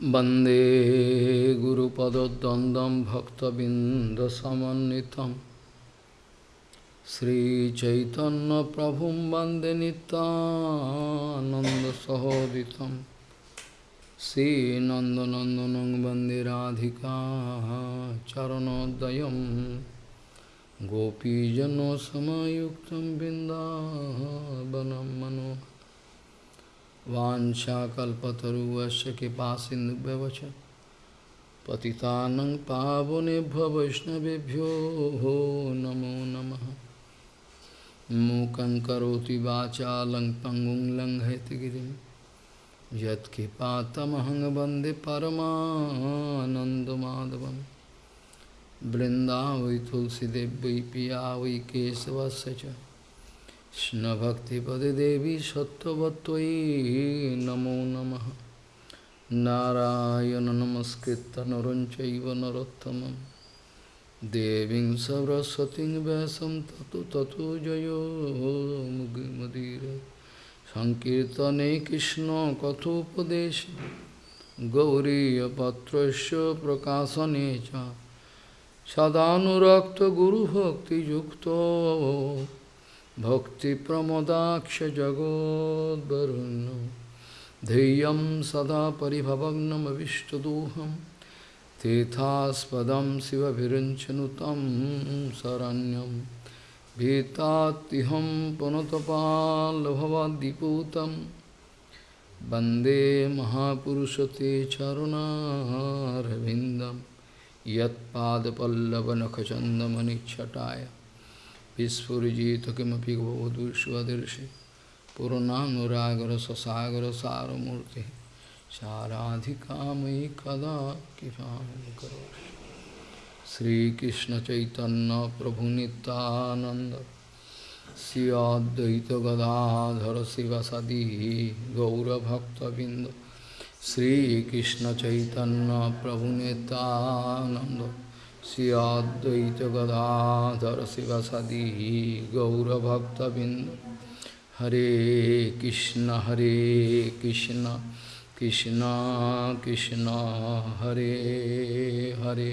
Bande Guru Padodandam Bhaktabinda Samanitam Sri Chaitanya Prabhum Bande Nanda Sahoditam. Sri Nanda Nandanang Bande Radhika Charanodayam. Gopijano Samayuktam Bindavanam Manohar मनोहर वाञ्छाकल्पतरुवस्य कृपासिन्धुभ्यवच पतितानं पावनेभ्यो वैष्णवेभ्यो नमो नमः। मूकं करोति वाचालं पङ्गुं लङ्घयतिगिरिं यत्कृपातमहं वंदे परमानन्दमाधवं पिया वै केशवस्य च। কৃষ্ণভক্তিপদে দেবী সত্যবতী নমো নম। নারায়ণ নমস্কৃত নরঞ্চৈব নরোত্তম দেবী সরস্বতী ব্যাসম তত তত জয়োগীমদীর সংকীর্তনে কৃষ্ণ কথোপদেশ। গৌরীপত্র প্রকাশনে সদানুরক্ত গুরুভক্তিযুক্ত सदानुरक्तगुरुभक्तियुक्तो भक्तिप्रमोदाक्षजगोद्वरुण्य ध्येयं सदा परिभवग्नमविष्टदोहं तीर्थास्पदं शिवभिरिञ्चनुतं शरण्यं भीतात्तिहं पुनतपाल्भवद्दिपूतं वन्दे महापुरुषते चरुणारविन्दं यत्पादपल्लवनखचन्दमनिच्छटाय Vispurijitakimapik bhavadu svadirshi Purananuragara sasagara saramurti Saradhikamai kada kipam karoshi Sri Krishna Chaitanya Prabhu Nityananda Sri Advaita Gadadhara Sivasadi Gaura Bhakta Binda Sri Krishna Chaitanya Prabhu Nityananda श्रीकृष्णचैतन्यप्रभुनितानन्द Shri Advaita Gadadhar शिवसदी गौरभक्तबिंद हरे कृष्ण हरे कृष्ण कृष्ण कृष्ण हरे हरे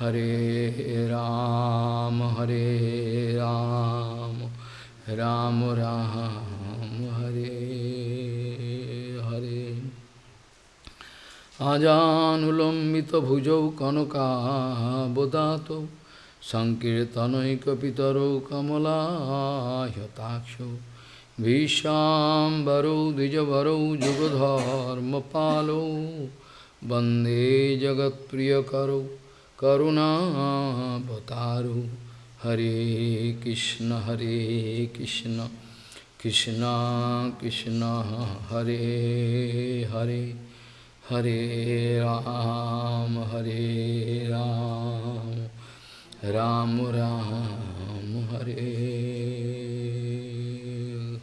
हरे राम हरे राम राम राम हरे हरे আজানুলম্বিত আজানুলম্বিতভুজৌ কনকাবদাত সংকীর্তনৈকপিতরৌ কমলাহ্যতাক্ষ ভীষাম্বরৌ দ্বিজবরৌ যুগধর্মপালৌ বন্দে জগৎপ্রিয় জগৎপ্রিয়করৌ করুণাবতারৌ হরে কৃষ্ণ হরে Krishna Krishna Krishna, Hare Hare. Hare Ram, Hare Ram, Ram Ram, Hare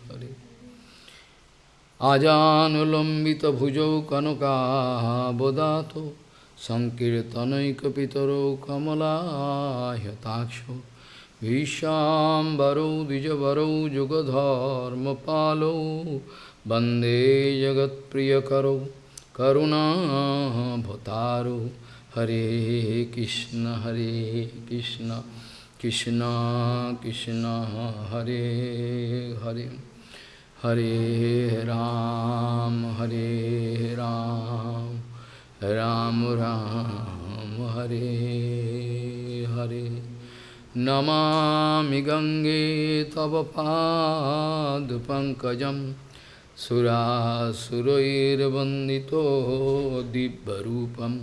Hare. Ajanulambita bhujau kanuka bodato, Sankirtanaikapitaro kamala hyataksho, Vishambaro dijavaro jugadharma palo, Bande jagat priyakaro, वन्दे जगत्प्रियकरौ करुणाभतारो हरे कृष्ण हरे कृष्ण कृष्ण कृष्ण हरे हरे हरे राम हरे राम राम राम हरे हरे नमामि गङ्गे तव पादपङ्कजं सुरासुरैर्वन्दितो दिव्यरूपं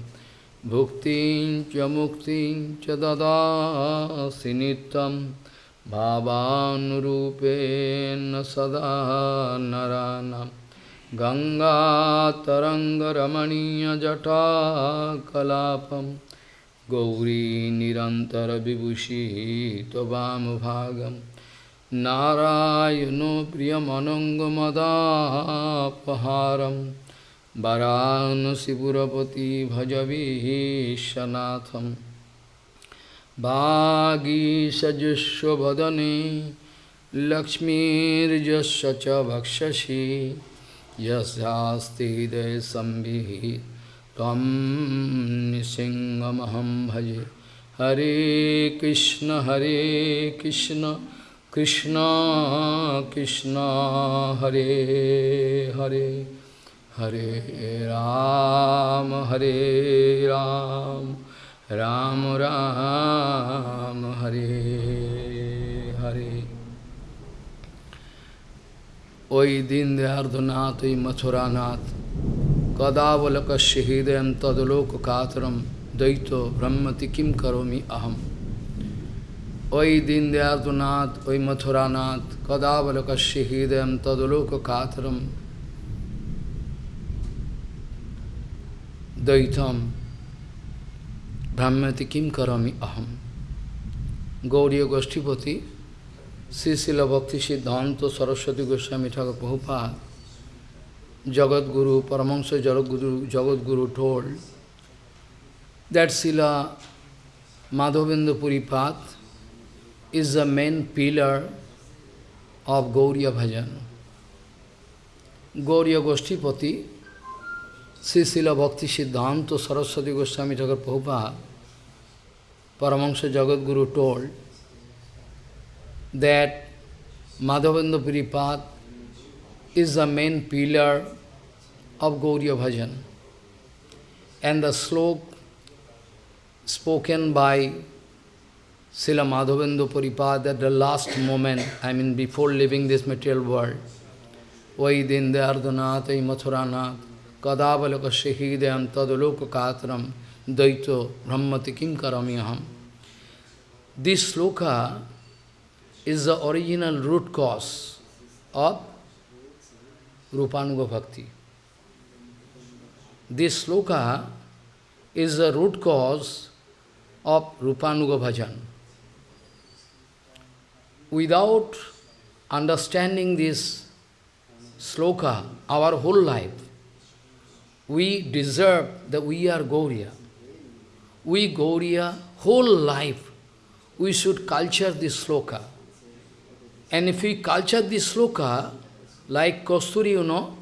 भुक्तिं च मुक्तिं च ददासि नित्यं भावानुरूपेण सदा नरानां गङ्गातरङ्गरमणीयजटाकलापं गौरी निरन्तरविभूषिः त्ववामभागम् नारायणो प्रियमनङ्गमदापहारं वरानसिपुरपति भजवीशनाथं वागीषजुष्वदने लक्ष्मीर्यस्य च भक्षसि यस्यास्ति हृदयसंविः तं निसिंहमहं भजे हरे कृष्ण हरे कृष्ण কৃষ্ণ কৃষ্ণ, হরে হরে হরে রাম হরে রাম রাম রাম, হরে হরে। ওই দিন দয়ার্ধনাথ ওই মথুরানাথ কদাবলকস্য হৃদয় তদলোক কাতরম দ্বৈত ব্রহ্মতি কিম করোমি অহম ওই দীনদয়ালনাথ ওই মথুরানাথ কদাবলোকস্য হৃদয় তদলোক কাতরম দ্বৈতম ভ্রাম্যতি কিম করমি অহম। গৌরীয় গোষ্ঠীপতি Srila Bhakti Siddhanta Saraswati Goswami Thakur বহুপা Jagadguru Paramahamsa Jagadguru Jagadguru told that Srila Madhavendra Puripad is the main pillar of Gauriya Bhajan. Gauriya Goshtipati, Sri Sila Bhakti Siddhanta Saraswati Goswami Thakur Prabhupada, Paramahansa Jagadguru told that Madhavendra Puripat is the main pillar of Gauriya Bhajan. And the slok spoken by Srila Madhavendra Puripat at the last moment, I mean before leaving this material world, Vai Dindayardhanath, Vai Mathuranath, Kadavalaka Shehidayam Tadaloka Katram, Daito Brahmati Kim Karamyaham. This sloka is the original root cause of Rupanuga Bhakti. This sloka is the root cause of Rupanuga Bhajan. Without understanding this sloka, our whole life, we deserve that we are Gauriya. We Gauriya, whole life, we should culture this sloka. And if we culture this sloka, like Kosturi, you know,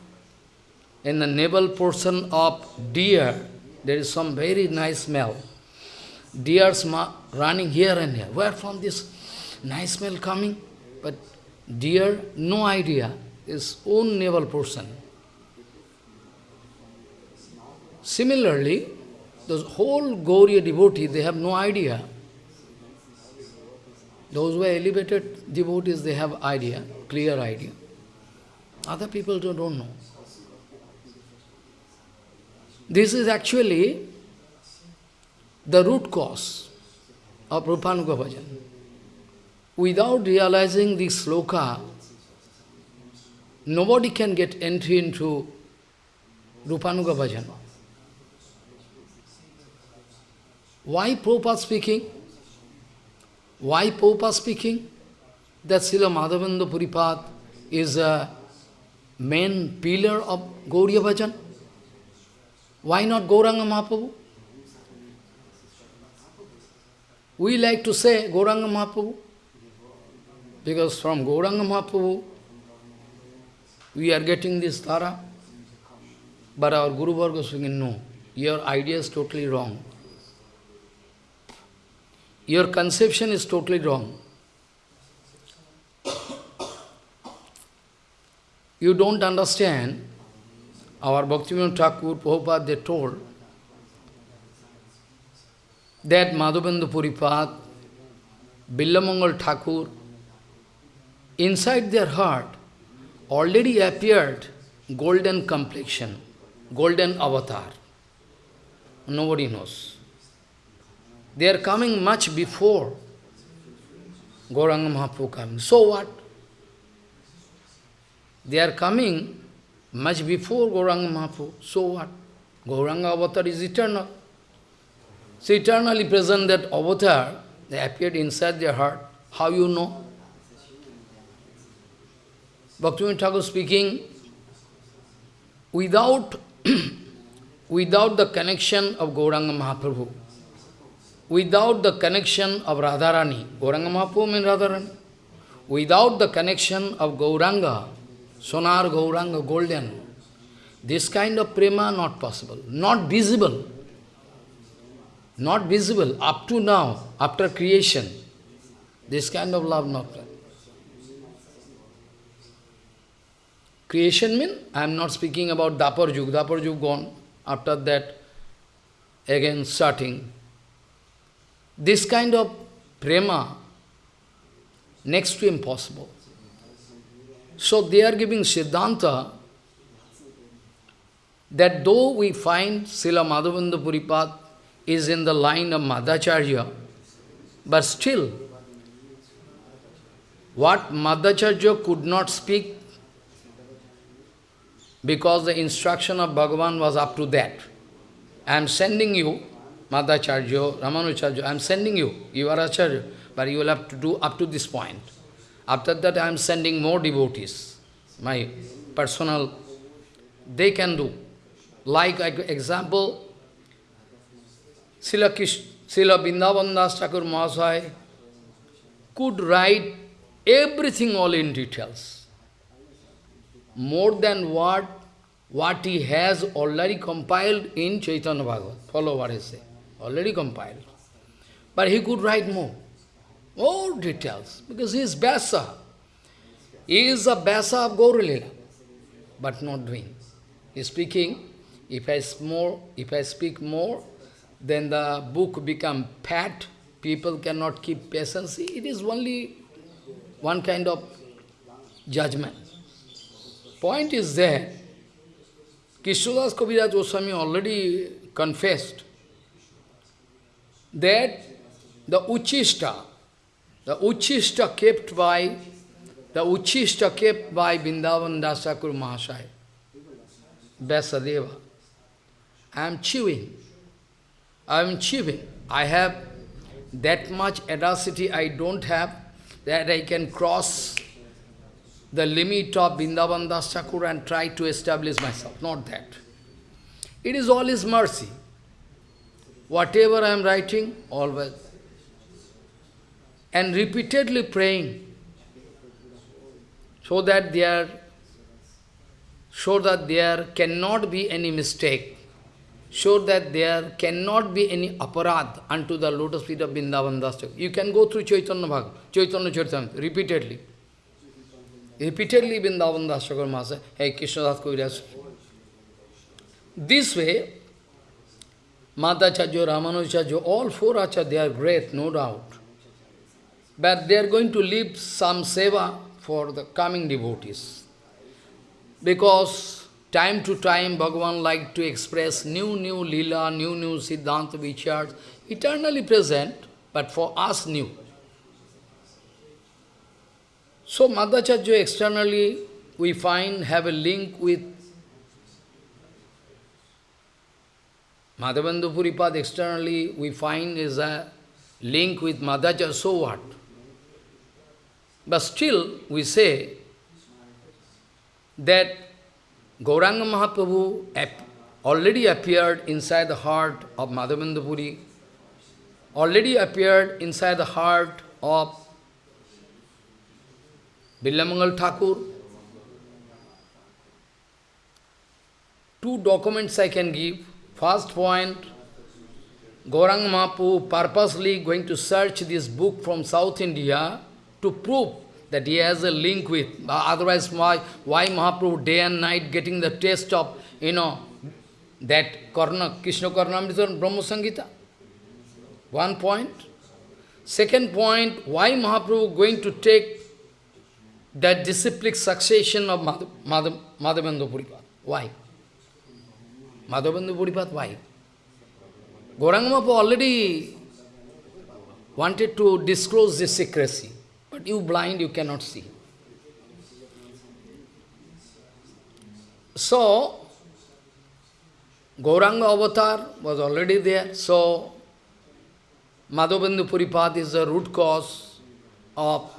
in the navel portion of deer, there is some very nice smell. Deers running here and here. Where from this nice smell coming? But deer, no idea, is own navel portion. Similarly, those whole Gauriya devotee, they have no idea. Those who are elevated devotees, they have idea, clear idea. Other people don't, don't know. This is actually the root cause of Rupanuga Bhajan. Without realizing this sloka, nobody can get entry into Rupanuga Bhajan. Why Prabhupada speaking? Why Prabhupada speaking? That Srila Madhavendra Puripat is a main pillar of Gauriya Bhajan. Why not Gauranga Mahaprabhu? We like to say Gauranga Mahaprabhu, because from Gauranga Mahaprabhu, we are getting this Tara. But our Guru Varga saying, no, your idea is totally wrong. Your conception is totally wrong. You don't understand, our Bhaktivinoda Thakur, Prabhupada, they told that Madhavendra Puripat, Billamangal Thakur, inside their heart already appeared golden complexion, golden avatar. Nobody knows. They are coming much before Gauranga Mahaprabhu coming. So what? They are coming much before Gauranga Mahaprabhu. So what? Gauranga avatar is eternal. So eternally present that avatar, they appeared inside their heart. How you know? Bhaktivinoda Thakur speaking, without, without the connection of Gauranga Mahaprabhu, without the connection of Radharani, Gauranga Mahaprabhu means Radharani, without the connection of Gauranga, Sonar Gauranga, golden, This kind of prema not possible, not visible. Not visible up to now, after creation. This kind of love not Creation means, I am not speaking about Dapar Juk, Dapar Juk gone. After that, again starting. This kind of prema, next to impossible. So they are giving Siddhanta that though we find Srila Madhavendra Puripad is in the line of Madhacharya, but still, what Madhacharya could not speak because the instruction of Bhagavan was up to that. I am sending you, Madhacharya, Ramanucharya, I am sending you, you are Acharya, but you will have to do up to this point. After that I am sending more devotees, my personal, they can do. Like example, Srila, Vrindavan Das Thakur Mahasaya could write everything all in details. More than what, what he has already compiled in Chaitanya Bhagavat. Follow what I say. Already compiled. But he could write more. More details. Because he is Vyasa. He is a Vyasa of Gauralila. But not doing. He is speaking if I, more, if I speak more, then the book become fat, people cannot keep patience. It is only one kind of judgment. Point is there, Krishnadas Kaviraj Goswami already confessed that the Uchista, the Uchista kept by the Uchista kept by Vrindavan Dasakur Mahasaya, Vyasadeva, I am chewing. I am chewing. I have that much audacity I don't have that I can cross the limit of Vrindavan Das and try to establish myself. Not that. It is all His mercy. Whatever I am writing, always. And repeatedly praying so that there so that there cannot be any mistake so that there cannot be any aparad unto the lotus feet of Vrindavan Das You can go through Chaitanya Bhag, Chaitanya Charitamrita, repeatedly. Repeatedly Vrindavan Das Thakur Master, hey Krishna Das Kaviraj. This way, Madhacharya, Ramanujacharya, all four acharya, they are great, no doubt. But they are going to leave some seva for the coming devotees. Because Time to time, Bhagavan like to express new, new lila, new, new Siddhanta vichars, eternally present, but for us new. So Madhacharya externally, we find, have a link with Madhavendra Puripad externally, we find is a link with Madhacharya, so what? But still, we say that Gauranga Mahaprabhu already appeared inside the heart of Madhavendra Puri, already appeared inside the heart of Bilamangal Thakur. Two documents I can give. First point, Gauranga Mahaprabhu purposely going to search this book from South India to prove that he has a link with. Otherwise, why, why Mahaprabhu day and night getting the taste of, you know, that Karna, Krishna Karnamrita Brahma Samhita? One point. Second point, why Mahaprabhu going to take that disciplic succession of Madhavendra Puripad? Why? Madhavendra Puripad, why? Gauranga already wanted to disclose this secrecy. But you blind, you cannot see. So, Gauranga avatar was already there. So, Madhavendra Puripad is the root cause of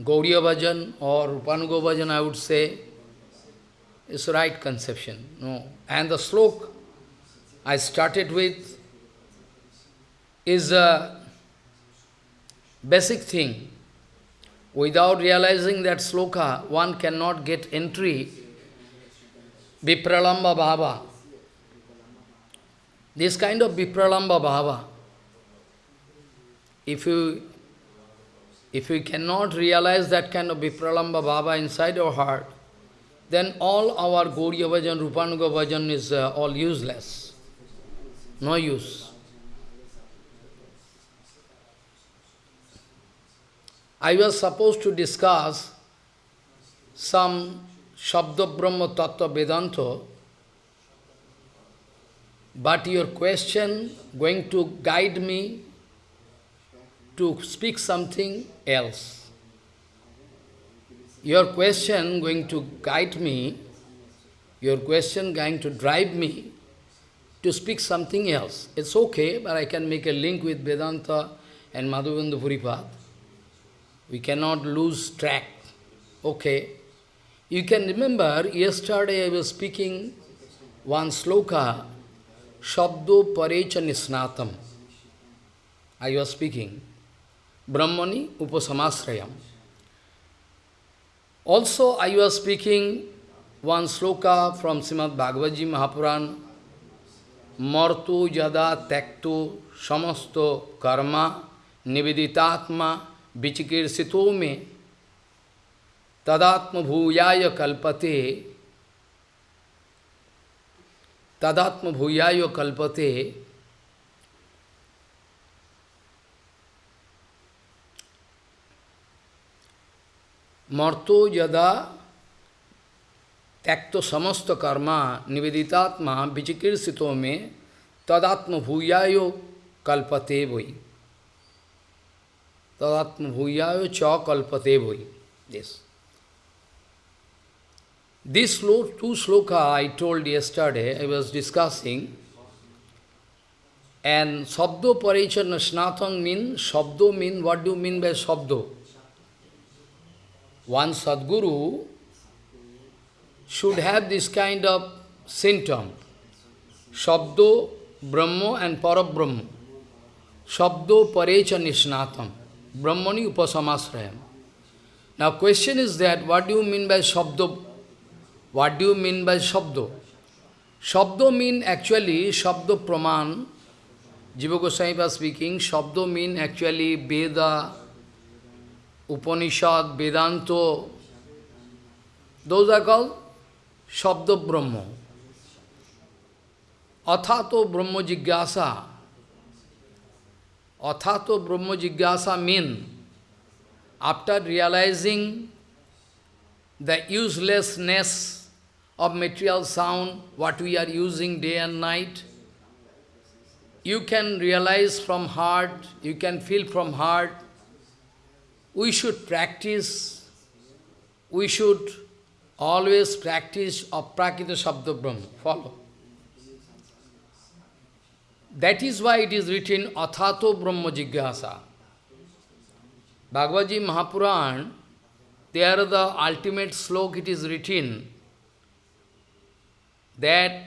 Gauriya Bhajan or Rupanuga Bhajan, I would say, is right conception. No. And the slok I started with is a basic thing. Without realizing that sloka, one cannot get entry Vipralamba Bhava. This kind of Vipralamba Bhava, if you, if we cannot realize that kind of Vipralamba Bhava inside our heart, then all our Gauriya Bhajan, Rupanuga Bhajan is uh, all useless. No use. I was supposed to discuss some Shabda Brahma Tattva Vedanta, but your question going to guide me to speak something else. Your question going to guide me, your question going to drive me to speak something else. It's okay, but I can make a link with Vedanta and Madhavendra Puripad. We cannot lose track. Okay. You can remember, yesterday I was speaking one sloka, Shabdo Parecha Nisnatam. I was speaking, Brahmani Upasamasrayam. Also, I was speaking one sloka from Srimad Bhagavad Gita Mahapuran, Martu Yada Tektu Samasto Karma Nividitatma Vichikirsito Me Tadatma Bhuyaya Kalpate Tadatma Bhuyaya Kalpate Marto yada त्यक्तो समस्त कर्म निवेदितात्मा विचिकीर्षितों में तदात्म भूयायो कल्पते भोई तदात्म भूयायो च कल्पते भोई this this श्लो to shloka I told yesterday I was discussing and शब्दो परिचय स्नातंग मीन शब्दो mean what do mean by शब्दो One Sadguru should have this kind of symptom. Shabdo, Brahmo and Parabrahma. Shabdo, Parecha, Nishnatam. Brahmani, Upasamasrayam. Now question is that, what do you mean by Shabdo? What do you mean by Shabdo? Shabdo mean actually, Shabdo Praman, Jiva Goswami was speaking, Shabdo mean actually Veda, Upanishad, Vedanta, those are called Shabda Brahma. Athato Brahma Jigyasa. Athato Brahma Jigyasa mean, after realizing the uselessness of material sound, what we are using day and night, you can realize from heart, you can feel from heart, we should practice, we should always practice Aprakita Shabda Brahma. Follow. That is why it is written Athato Brahma Jigyasa. Bhagavad Mahapuran, there the ultimate slok it is written that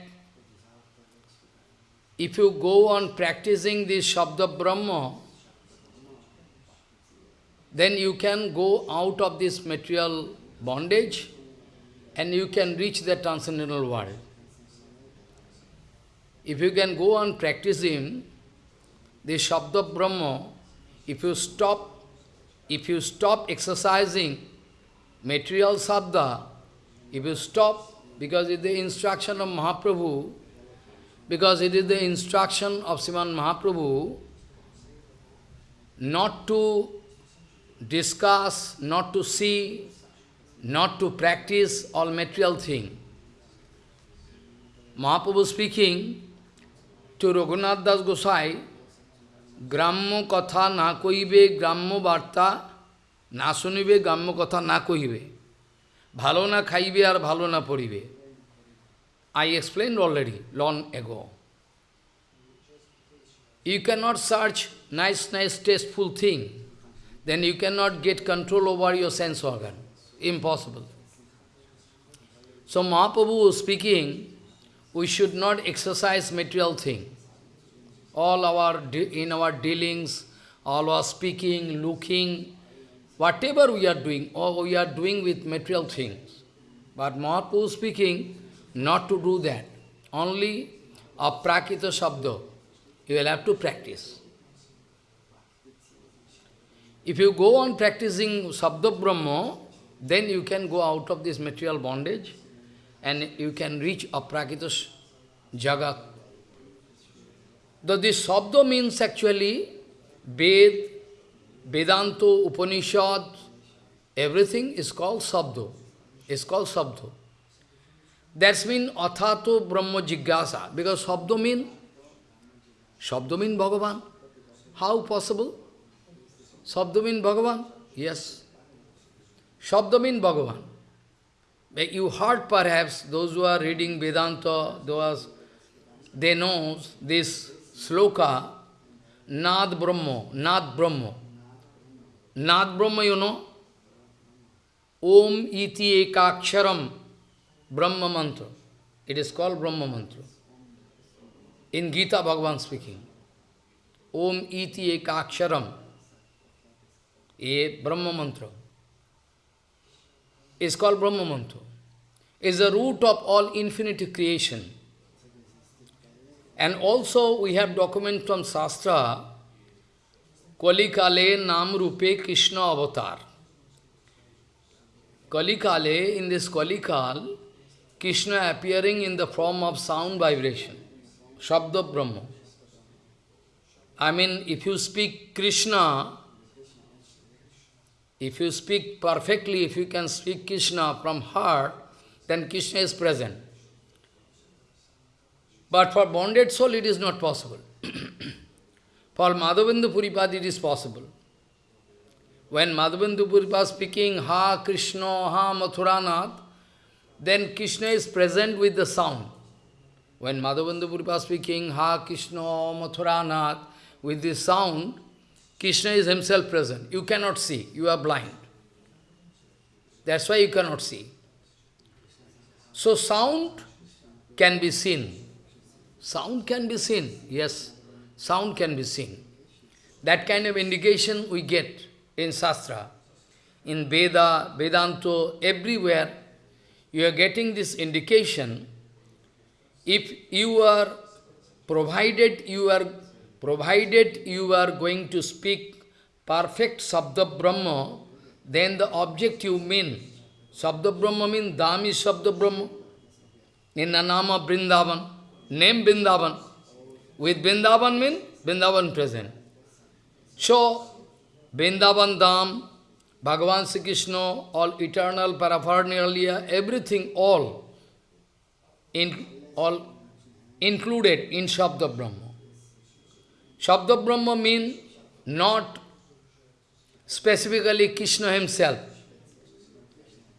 if you go on practicing this Shabda Brahma, then you can go out of this material bondage and you can reach the transcendental world. If you can go on practicing the Shabda Brahma, if you stop, if you stop exercising material Shabda, if you stop, because it is the instruction of Mahaprabhu, because it is the instruction of Sriman Mahaprabhu, not to discuss, not to see, not to practice all material thing. Mahaprabhu speaking to Raghunath Das Gosai, Grammo katha na koibe, Grammo varta na sunibe, Grammo katha na koibe. Bhalo na khaibe ar bhalo na poribe. I explained already, long ago. You cannot search nice, nice, tasteful thing then you cannot get control over your sense organ. Impossible. So Mahaprabhu speaking, we should not exercise material thing. All our, in our dealings, all our speaking, looking, whatever we are doing, or we are doing with material things. But Mahaprabhu speaking, not to do that. Only a aprakita sabda. You will have to practice. If you go on practicing Sabda Brahma, then you can go out of this material bondage and you can reach aprakita jagat. Though this Sabda means actually Ved, Vedanta, Upanishad, everything is called Sabda. It's called Sabda. That's mean Athato Brahma Jigyasa. Because Sabda mean, Sabda mean Bhagavan. How possible? Sabda mean Bhagavan? Yes. Sabda mean Bhagavan. You heard perhaps, those who are reading Vedanta, those, they know this sloka, Nad Brahma, Nad Brahma. Nad Brahma, you know, Om iti ekaksharam Brahma mantra. It is called Brahma mantra. In Gita, Bhagavan speaking. Om iti ekaksharam. A Brahma mantra. Is called Brahma mantra. Is the root of all infinite creation. And also we have document from Shastra, Kalikale Nam Rupe Krishna Avatar. Kalikale, in this Kalikal, Krishna appearing in the form of sound vibration, Shabda Brahma. I mean, if you speak Krishna, if you speak perfectly, if you can speak Krishna from heart, then Krishna is present. But for bonded soul, it is not possible. for Madhavendra Puripad, it is possible. When Madhavendra Puripad speaking Ha Krishna, Ha Mathuranath, then Krishna is present with the sound. When Madhavendra Puripad speaking Ha Krishna, Mathuranath, with this sound, Krishna is himself present. You cannot see, you are blind. That's why you cannot see. So sound can be seen. Sound can be seen, yes, sound can be seen. That kind of indication we get in Shastra, in Veda, Vedanta, everywhere, you are getting this indication. If you are provided you are provided you are going to speak perfect Sabda Brahma, then the object you mean, Sabda Brahma means Dami Sabda Brahma, in the name of Vrindavan name Vrindavan. With Vrindavan mean Vrindavan present. So, Vrindavan Dham, Bhagavan Sri Krishna, all eternal paraphernalia, everything, all, in, all included in Shabda Brahma. Shabda Brahma means not specifically Krishna himself.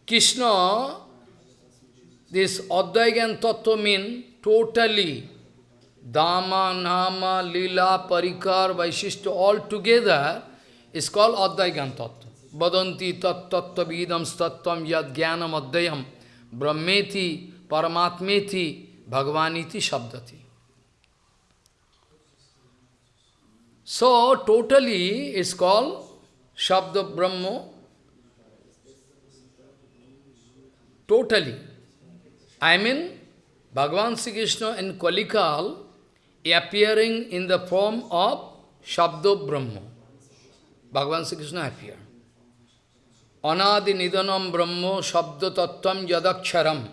Krishna, this Advaigan Tattva means totally Dama, Nama, Lila, Parikar, Vaishishta, all together is called Advaigan Tattva. Vadanti tat tattva vidam statvam yad jnanam adhyam brahmeti paramatmeti bhagavaniti shabdati. So, totally it's called Shabda Brahma. Totally. I mean, Bhagavan Sri Krishna in Kalikal appearing in the form of Shabdo Brahma. Bhagavan Sri Krishna appeared. Anadi Nidanam Brahma Shabdo Tattvam Yadaksharam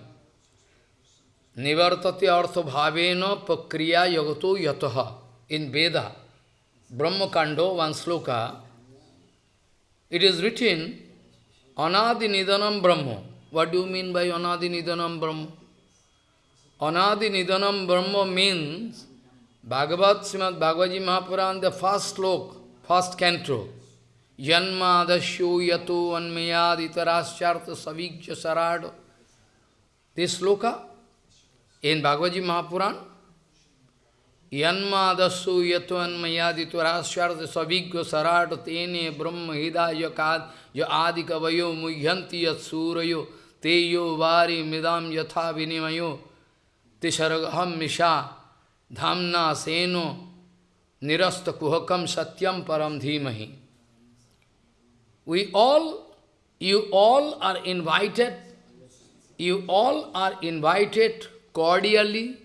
Nivartati Artha Bhavena Pakriya Yagato Yataha in Veda. Brahma Kando, one sloka, it is written, Anadi Nidanam Brahma. What do you mean by Anadi Nidanam Brahma? Anadi Nidanam Brahma means Bhagavad Srimad Bhagavad Mahapuran, the first slok, first canto. Janma dasyo yato anmayad itaraschartha savijya sarado. This sloka in Bhagavad Mahapuran, Yanma dasu yato anmayadi tvarashyartha savigya sarado tene brahma hidaya kad ya adika vayo muyyanti teyo vari midam yatha vinimayo tisharagaham misha dhamna seno nirasta kuhakam satyam param dhimahi. We all, you all are invited, you all are invited cordially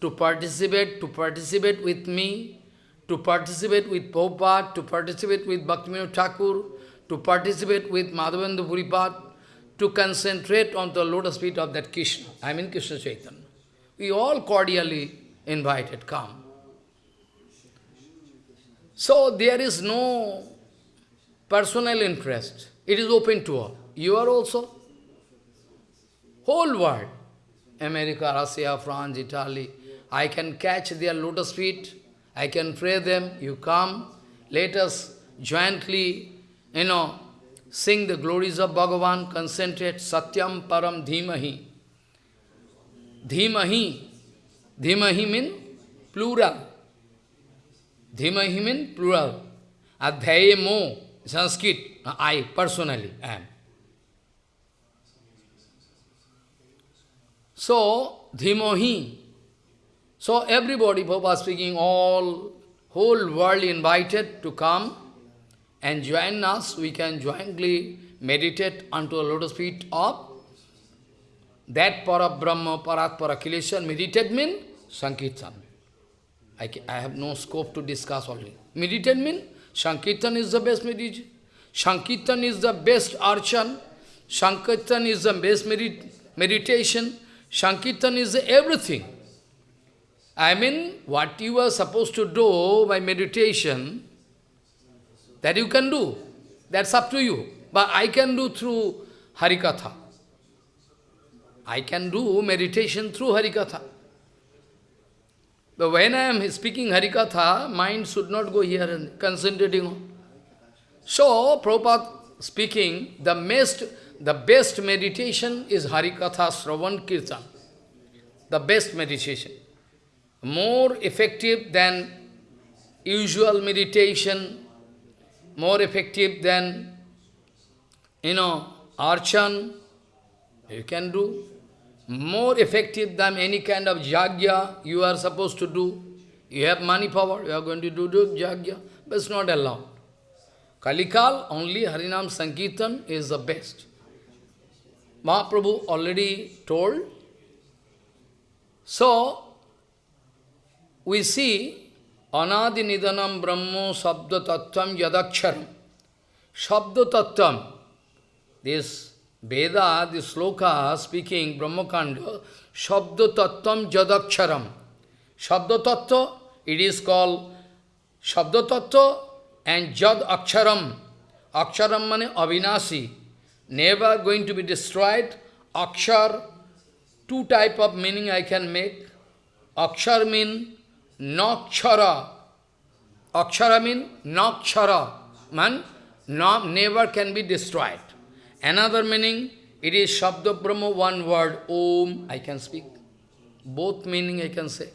to participate, to participate with me, to participate with Prabhupada, to participate with Bhaktivinoda Thakur, to participate with Madhavendra Puripad, to concentrate on the lotus feet of that Krishna, I mean Krishna Chaitanya. We all cordially invited, come. So there is no personal interest. It is open to all. You are also. Whole world. America, Russia, France, Italy. I can catch their lotus feet. I can pray them. You come. Let us jointly, you know, sing the glories of Bhagavan, concentrate, Satyam Param Dhimahi. Dhimahi. Dhimahi means plural. Dhimahi means plural. Adhyaye mo, Sanskrit, I personally am. So, Dhimohi. So everybody, Prabhupada speaking, all, whole world invited to come and join us. We can jointly meditate unto the lotus feet of that para Brahma, Parat Parakileshan. Meditate means Sankirtan. I, I have no scope to discuss only. Meditate means Sankirtan is the best meditation. Sankirtan is the best archan. Sankirtan is the best medit meditation. Sankirtan is everything. I mean, what you are supposed to do by meditation, that you can do. That's up to you. But I can do through Harikatha. I can do meditation through Harikatha. But when I am speaking Harikatha, mind should not go here and concentrating on. So, Prabhupada speaking, the best, the best meditation is Harikatha Sravan Kirtan. The best meditation. More effective than usual meditation, more effective than, you know, archan, you can do. More effective than any kind of jagya you are supposed to do. You have money power, you are going to do, do jagya, but it's not allowed. Kalikal, only Harinam Sankirtan is the best. Mahaprabhu already told. So, we see Anadi Nidanam Brahmo Sabda Tattvam Yadaksharam. Sabda Tattvam. This Veda, this sloka speaking Brahmakanda, Sabda Tattvam Yadaksharam. Sabda Tattva, it is called Sabda Tattva and Jad Aksharam. Aksharam mane avinasi. Never going to be destroyed. Akshar, two type of meaning I can make. Akshar mean nakshara. Akshara means nakshara. Man, no, never can be destroyed. Another meaning, it is Shabda Brahma, one word, Om, I can speak. Both meaning I can say.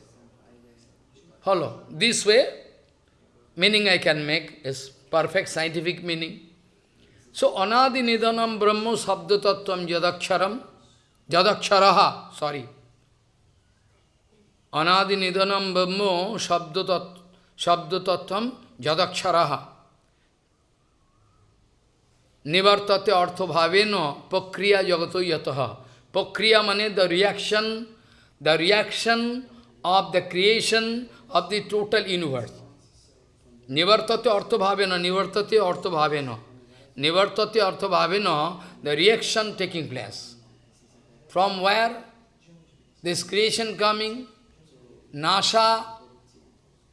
Follow. This way, meaning I can make is perfect scientific meaning. So, anadi nidanam brahma sabda tattvam jadaksharam, jadaksharaha, sorry. Anadi nidanam brahma sabda tattvam jadaksharaha. Nivartate artho bhaveno pakriya jagato yataha. Pakriya mane the reaction, the reaction of the creation of the total universe. Nivartate artha bhavena, nivartate artha bhavena. Nivartate artha bhavena, the reaction taking place. From where? This creation coming, NASA,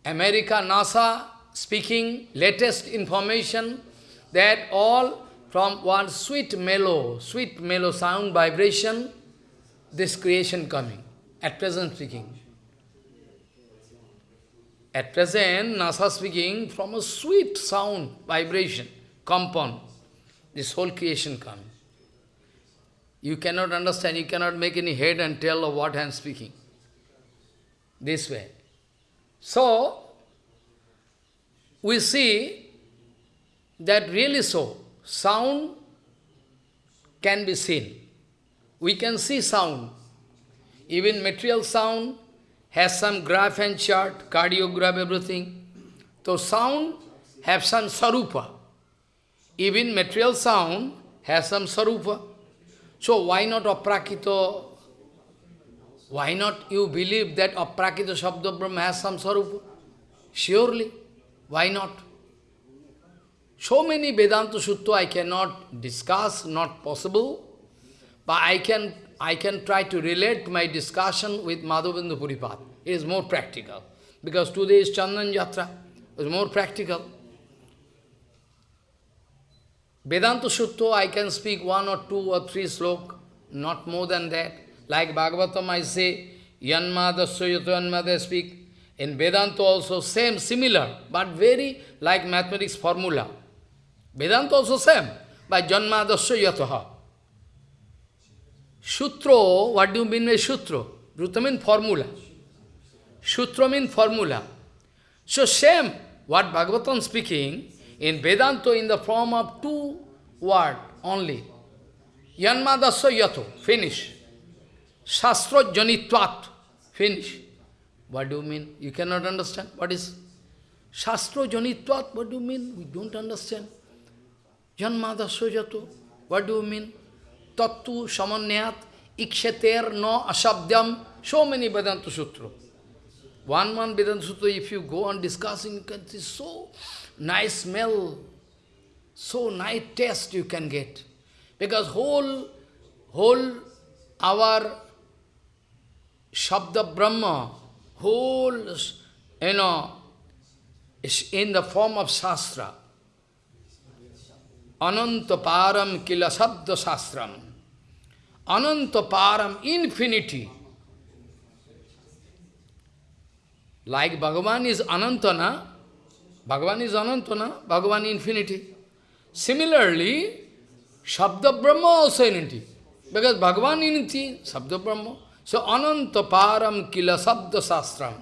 America, NASA, speaking latest information that all from one sweet mellow, sweet mellow sound vibration, this creation coming, at present speaking. At present, NASA speaking from a sweet sound, vibration, compound, this whole creation coming. You cannot understand, you cannot make any head and tail of what I am speaking. This way. So, we see that really so, sound can be seen. We can see sound. Even material sound, has some graph and chart, cardiograph, everything. So sound have some sarupa. Even material sound has some sarupa. So why not aprakito Why not you believe that Aprakita Shabda Brahma has some Sarupa? Surely. Why not? So many Vedanta Sutra I cannot discuss, not possible. But I can, I can try to relate my discussion with Madhavendra Puripat. It is more practical. Because today is Chandan Yatra. It is more practical. Vedanta Sutra, I can speak one or two or three slok, not more than that. Like Bhagavatam, I say, Yanmada Soyato Yanmada speak. In Vedanta also same, similar, but very like mathematics formula. Vedanta also same, by Janmadasya Yataha. Sutra, what do you mean by Sutra? Ruta means formula. Sutra means formula. So same, what Bhagavatam speaking, in Vedanta in the form of two words only. Yanmadasya yato, finish. Shastra janitvat, finish. What do you mean? You cannot understand. What is Shastra janitvat? What do you mean? We don't understand. Janmadasya yato. What do you mean? Tattu samanyat iksheter no asabdyam. So many Vedanta Sutra. One one Vedanta Sutra, if you go on discussing, you can see so nice smell, so nice taste you can get. Because whole, whole our Shabda Brahma, whole, you know, is in the form of Shastra. Anantaparam kila sabda sastram. Ananta param, infinity. Like Bhagavan is Anantana, Bhagavan is Anantana, Bhagavan infinity. Similarly, Shabda Brahma also infinity. Because Bhagavan infinity, Shabda Brahma. So Ananta Param Kila Sabda Sastram.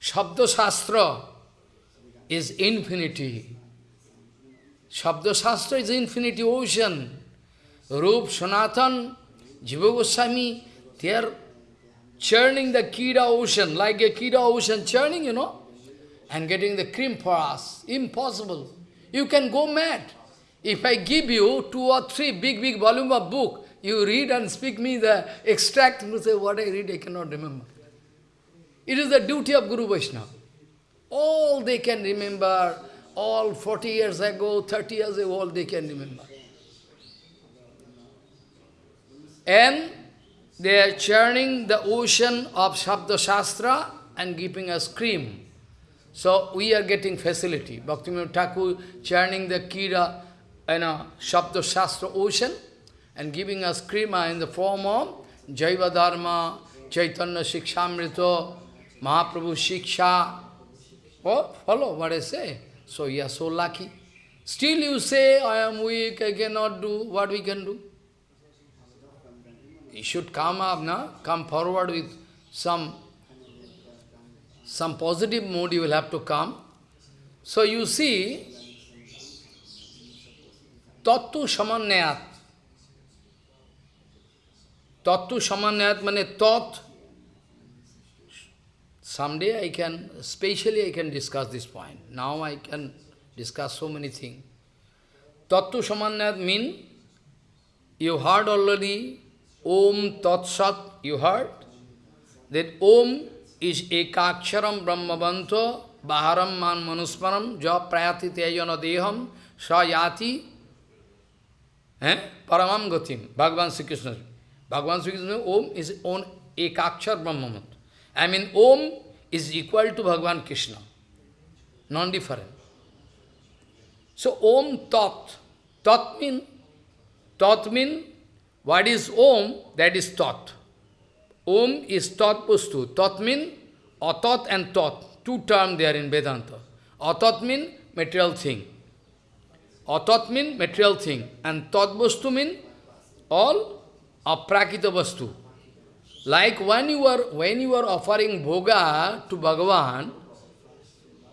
Shabda Shastra is infinity. Shabda Shastra is infinity ocean. Rup, Sanatan, Jiva Goswami, they are churning the Kira ocean, like a Kira ocean churning, you know, and getting the cream for us. Impossible. You can go mad. If I give you two or three big, big volume of book, you read and speak me the extract, you say, what I read, I cannot remember. It is the duty of Guru Vaishnava. All they can remember, all 40 years ago, 30 years ago, all they can remember. And they are churning the ocean of Shabda Shastra and giving us cream. So we are getting facility. Bhaktivinoda Thakur churning the Kira, you know, Shabda Shastra ocean and giving us krima in the form of Jaiva Dharma, Chaitanya Shikshamrita, Mahaprabhu Shiksha. Oh, follow what I say. So you are so lucky. Still you say, I am weak, I cannot do, what we can do? You should come up, na? come forward with some, some positive mood you will have to come. So you see, Tattu Samanyat. Tattu Samanyat means Tat. Someday I can, specially I can discuss this point. Now I can discuss so many things. Tattu Samanyat means, you heard already, Om Tat Sat, you heard? That Om is Ekaksharam Brahmavanto, Baharam Man Manusmaram, Ja Prayati Tejana Deham, Sayati, eh? Paramam Gatim, Bhagavan Sri Krishna. Bhagavan Sri Krishna, Om is on Ekakshar Brahmavanto. I mean, Om is equal to Bhagavan Krishna, non-different. So, Om Tat. Tat mean, Tat mean, what is Om? That is Tat. Om is Tat Pustu. Tat mean, Atat and Tat. Two terms there in Vedanta. Atat mean material thing. Atat mean material thing. And Tat Vastu mean all aprakita Vastu. Like when you are when you are offering bhoga to Bhagavan,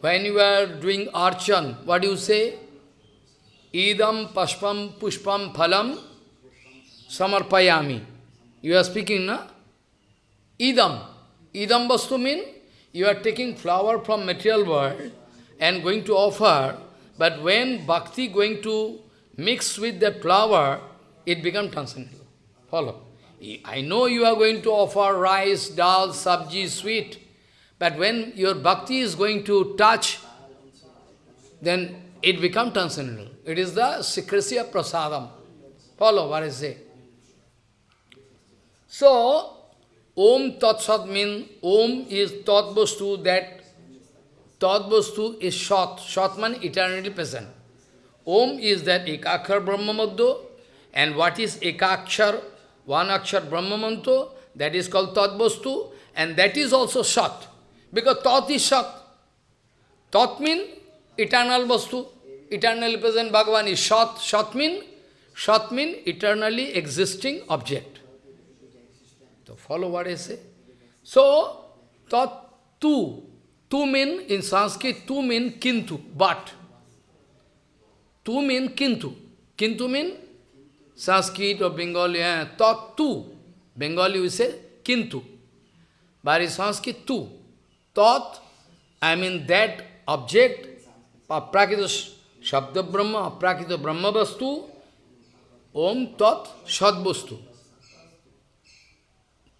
when you are doing archan, what do you say? Idam pashpam pushpam phalam samarpayami. You are speaking, na? Idam. Idam vastu mean you are taking flower from material world and going to offer, but when bhakti going to mix with that flower, it becomes transcendental. Follow. I know you are going to offer rice, dal, sabji, sweet, but when your bhakti is going to touch, then it becomes transcendental. It is the secrecy of prasadam. Follow what I say. So, Om Tat Sat means Om is Tat that Tat is Shat. Shat means eternally present. Om is that Ekakshar Brahma Madhya, and what is Ekakshar, one Akshar Brahma Mantra, that is called Tat Vastu, and that is also Shat. Because Tat is Shat. Tat means eternal Vastu, eternally present Bhagavan is Shat. Shat means Shat means eternally existing object. So follow what I say. So, tat tu. Tu mean, in Sanskrit, tu mean kintu, but. Tu mean kintu. Kintu mean Sanskrit or Bengali, eh, tat tu. Bengali we say kintu. But in Sanskrit, tu. Tat, I mean that object, aprakita shabda brahma, aprakita brahma vastu, om tat shadvastu.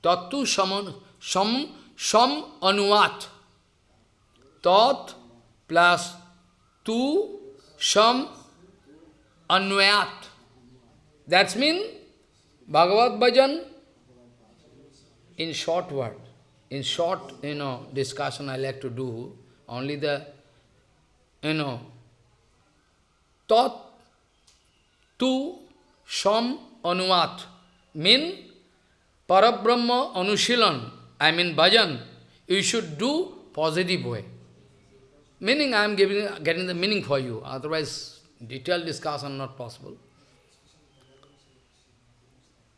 Tattu shaman, sham, sham anuvat. Tat plus tu sham anvayat. That's mean Bhagavad Bhajan in short word. In short, you know, discussion I like to do, only the, you know, tat tu sham anuvat mean Parabrahma Anushilan, I mean bhajan, you should do positive way. Meaning I am giving, getting the meaning for you, otherwise detailed discussion not possible.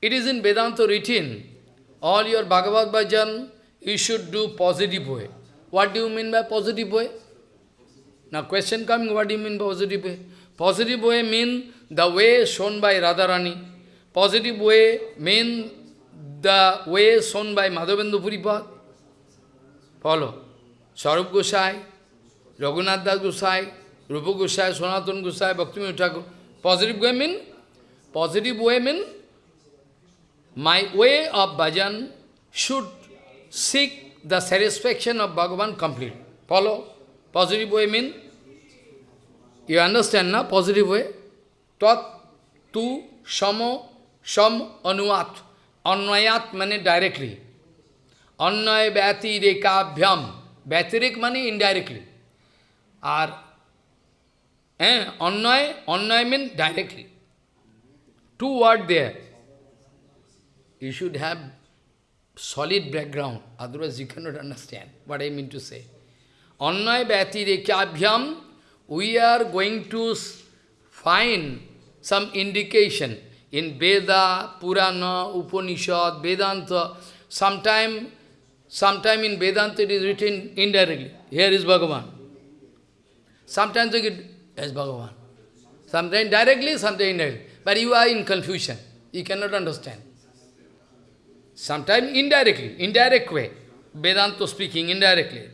It is in Vedanta written, all your Bhagavad bhajan, you should do positive way. What do you mean by positive way? Now question coming, what do you mean by positive way? Positive way mean the way shown by Radharani. Positive way mean the way shown by Madhavendu Puripad. Follow. Sarup Gosai, Raghunath Das Gosai, Rupa Gosai, Sanatana Gosai, Bhakti Thakur. Positive way mean? Positive way mean? My way of bhajan should seek the satisfaction of Bhagavan complete. Follow? Positive way mean? You understand, na? Positive way? Tat, tu, shamo, sham, anuat. Anvayat means directly. Annay vyati rekabhyam. Vyatirik means indirectly. Or, eh, annay, annay means directly. Two words there. You should have solid background, otherwise you cannot understand what I mean to say. Annay rekabhyam, we are going to find some indication in Veda, Purana, Upanishad, Vedanta, sometime, sometime in Vedanta it is written indirectly. Here is Bhagavan. Sometimes you get, Bhagavan. Sometimes directly, sometimes indirectly. But you are in confusion. You cannot understand. Sometimes indirectly, indirect way. Vedanta speaking indirectly.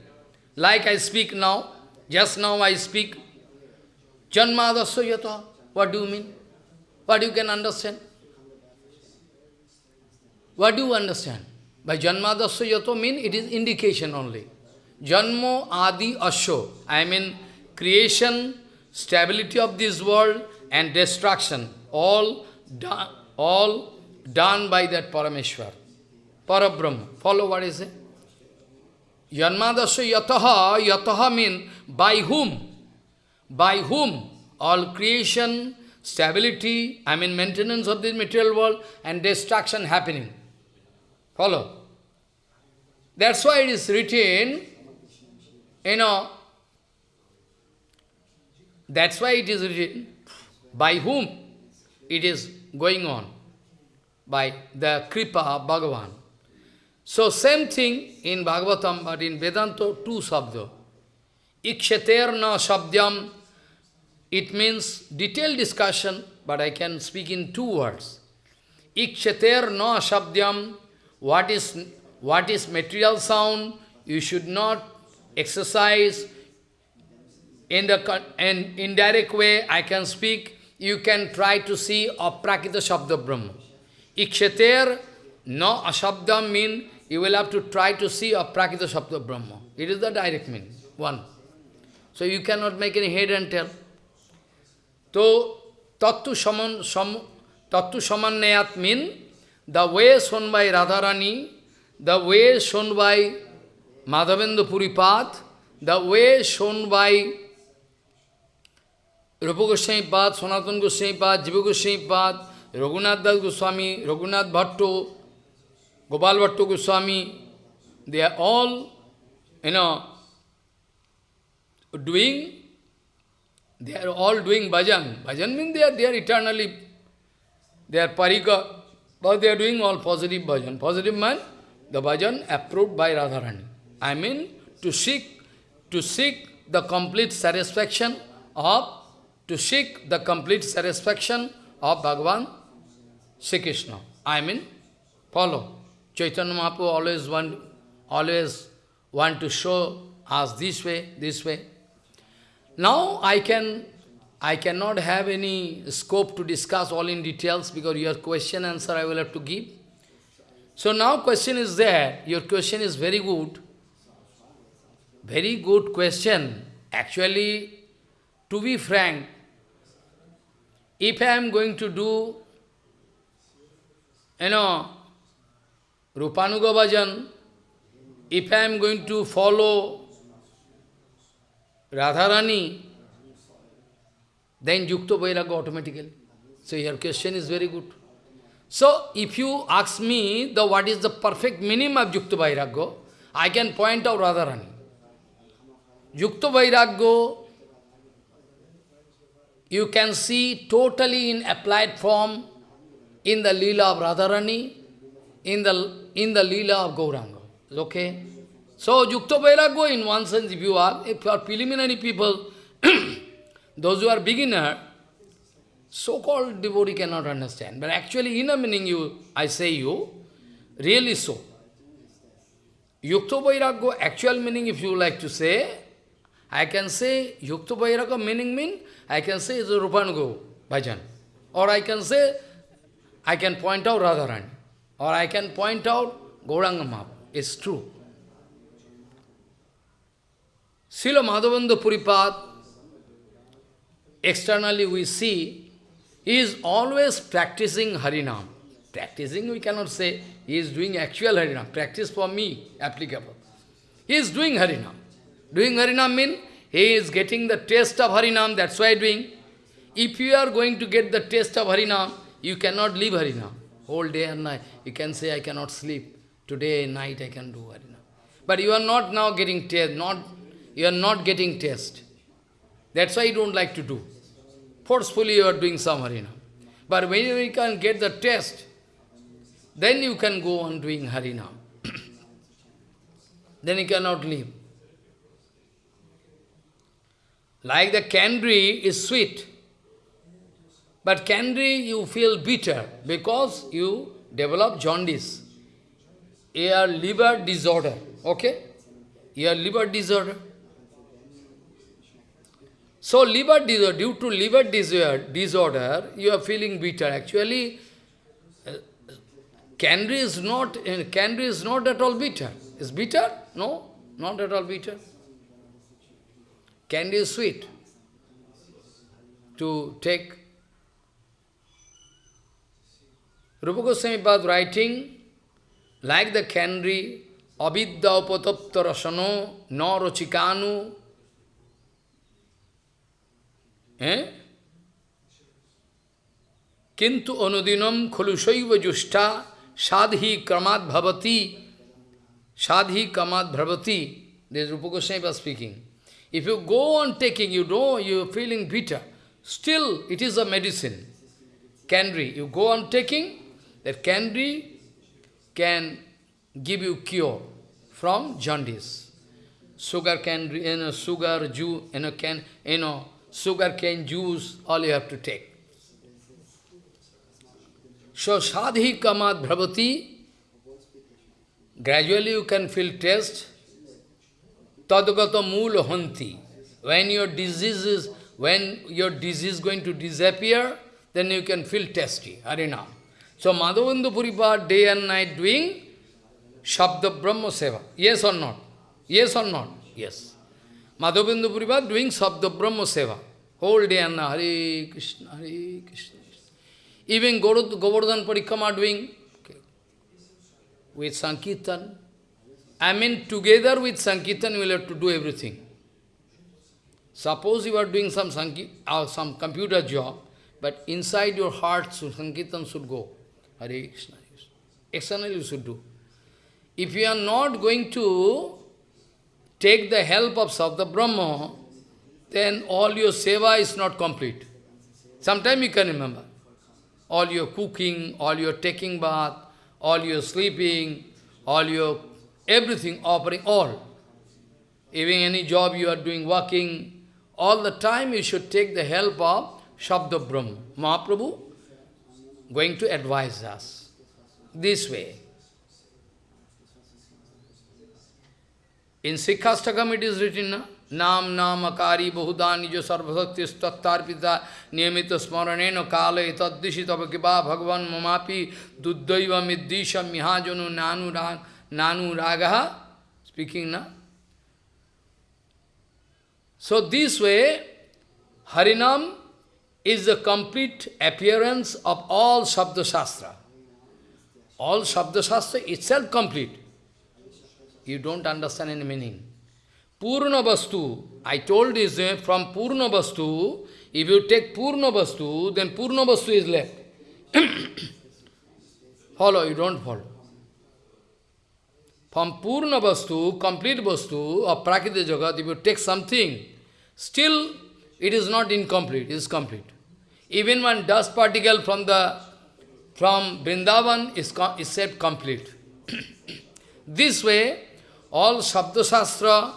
Like I speak now, just now I speak. Janmadasya yata. What do you mean? What you can understand? What do you understand? By Janmadasya yato mean it is indication only. Janmo adi asho. I mean creation, stability of this world and destruction. All all done by that Parameshwar. Parabrahma. Follow what is it? Janmadasya yataha, yataha mean by whom? By whom? All creation, stability, I mean maintenance of this material world and destruction happening. Follow? That's why it is written, you know, that's why it is written, by whom it is going on, by the Kripa Bhagavan. So same thing in Bhagavatam, but in Vedanta, two sabda. Ikshaterna sabdyam it means detailed discussion, but I can speak in two words. Ikshater no shabdyam, what is, what is material sound, you should not exercise in the in indirect way, I can speak, you can try to see aprakita shabda brahma. Ikshater No ashabdam mean you will have to try to see a prakita sabda Brahma. It is the direct meaning. One. So you cannot make any head and tail. So, tattu saman, sam, tattu samannayat mean the way shown by Radharani, the way shown by Madhavendra Puripad, the way shown by Rupa Goswami Pad, Sanatana Goswami Pad, Jiva Goswami Pad, Raghunath Das Goswami, Raghunath Bhatto, Gopal Bhatto Goswami, they are all, you know, doing, they are all doing bhajan. Bhajan means they are, they are eternally, they are parika, but they are doing all positive bhajan. Positive man, the bhajan approved by Radharani. I mean, to seek, to seek the complete satisfaction of, to seek the complete satisfaction of Bhagavan Sri Krishna. I mean, follow. Chaitanya Mahaprabhu always want, always want to show us this way, this way. Now I can, I cannot have any scope to discuss all in details because your question answer I will have to give. So now question is there, your question is very good. Very good question. Actually, to be frank, if I am going to do, you know, Rupanuga Bhajan, if I am going to follow Radharani, then Yukta Vairagya automatically. So your question is very good. So if you ask me the what is the perfect meaning of Yukta Vairagya, I can point out Radharani. Yukta Vairagya, you can see totally in applied form in the Leela of Radharani, in the, in the Leela of Gauranga. Okay? So, Yukta Vairagya, in one sense, if you are, if you are preliminary people, those who are beginner, so-called devotee cannot understand. But actually, in a meaning, you, I say you, really so. Yukta Vairagya, actual meaning, if you like to say, I can say, Yukta Vairagya meaning mean, I can say it's a Rupanuga bhajan. Or I can say, I can point out Radharani. Or I can point out Gauranga Mahaprabhu. It's true. Srila Madhavendra Puripad, externally we see, he is always practicing Harinam. Practicing, we cannot say, he is doing actual Harinam. Practice for me, applicable. He is doing Harinam. Doing Harinam means, he is getting the taste of Harinam, that's why doing. If you are going to get the taste of Harinam, you cannot leave Harinam. Whole day and night. You can say, I cannot sleep. Today, night, I can do Harinam. But you are not now getting taste, not you are not getting taste. That's why you don't like to do. Forcefully you are doing some Harinam. But when you can get the taste, then you can go on doing Harinam. then you cannot leave. Like the candy is sweet, but candy you feel bitter because you develop jaundice, Your liver disorder, okay? Your liver disorder. So liver disorder, due to liver disorder, disorder you are feeling bitter. Actually, uh, candy is not uh, candy is not at all bitter. Is bitter? No, not at all bitter. Candy is sweet. To take Rupa Goswami Pad writing, like the candy, avidya upatapta rasano, no rochikanu, Eh? Jushta sadhi kramat bhavati sadhi kramat bhavati. This is Rupa Goswami was speaking. If you go on taking, you know, you are feeling bitter. Still, it is a medicine. Candy. You go on taking, that candy can give you cure from jaundice. Sugar candy, you know, sugar, juice, you know, can, you know, sugar cane juice, all you have to take. So sadhi kamat bhavati, gradually you can feel taste. Tadgata mool hanti. When your disease is, when your disease is going to disappear, then you can feel tasty, harinam. So Madhavendra Puripad day and night doing Shabda Brahma Seva. Yes or not? Yes or not? Yes. Madhavendra Puripad doing Shabda Brahma Seva. Whole day and night. Hare Krishna, Hare Krishna. Even Govardhan Parikrama doing okay, with Sankirtan. I mean, together with Sankirtan, you will have to do everything. Suppose you are doing some Sankirtan, or uh, some computer job, but inside your heart, Sankirtan should go. Hare Krishna. Externally you should do. If you are not going to take the help of Sabda Brahma, then all your seva is not complete. Sometime you can remember. All your cooking, all your taking bath, all your sleeping, all your everything, offering, all. Even any job you are doing, working, all the time you should take the help of Shabda Brahma. Mahaprabhu going to advise us this way. In Shikshashtakam it is written, na? Nam namakari bahudani jo sarvasakti stattarpita niyamita smaraneno kala etaddishitava kiba bhagavan mamapi duddaiva middisha mihajanu nanu, nanu ragaha. Speaking na? So this way, Harinam is the complete appearance of all Shabda Shastra. All Shabda Shastra itself complete. You don't understand any meaning. Purna Vastu, I told uh, from Purna Vastu, if you take Purna Vastu, then Purna Vastu is left. follow, you don't follow. From Purna Vastu, complete Vastu of Prakriti Jagat, if you take something, still it is not incomplete, it is complete. Even one dust particle from the from Vrindavan is, is said complete. this way, all Shabda Shastra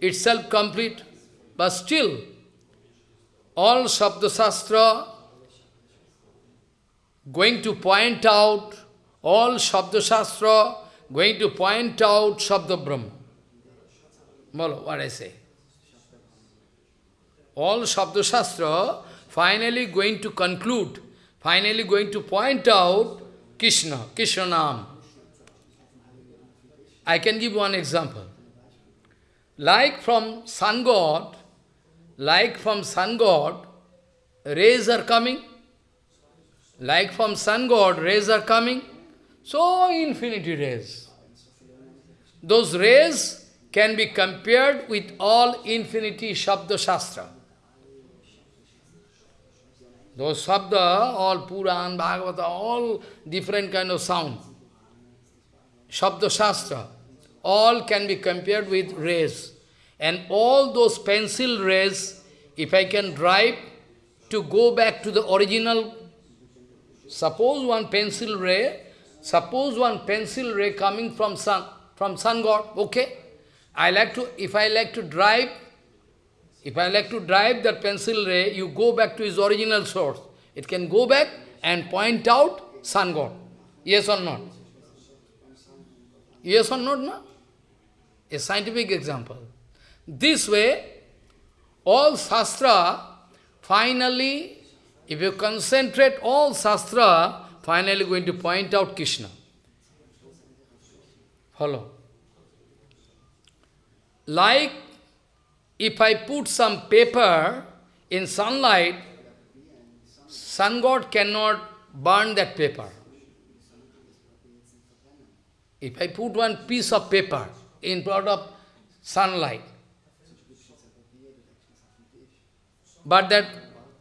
itself complete, but still, all Shabda Shastra going to point out, all Shabda Shastra going to point out Shabda Brahma. What I say. All Shabda Shastra finally going to conclude, finally going to point out Krishna, Krishna Nam. I can give one example. Like from sun god, like from sun god, rays are coming. Like from sun god, rays are coming. So infinity rays. Those rays can be compared with all infinity Shabda Shastra. Those sabda, all Puran, Bhagavata, all different kind of sound. Shabda Shastra, all can be compared with rays. And all those pencil rays, if I can drive to go back to the original, suppose one pencil ray, suppose one pencil ray coming from sun, from sun god, okay? I like to, if I like to drive if I like to drive that pencil ray, you go back to its original source. It can go back and point out sun god. Yes or not? Yes or not, no? A scientific example. This way, all Shastra, finally, if you concentrate all Shastra, finally going to point out Krishna. Follow. Like if I put some paper in sunlight, sun god cannot burn that paper. If I put one piece of paper in front of sunlight, but that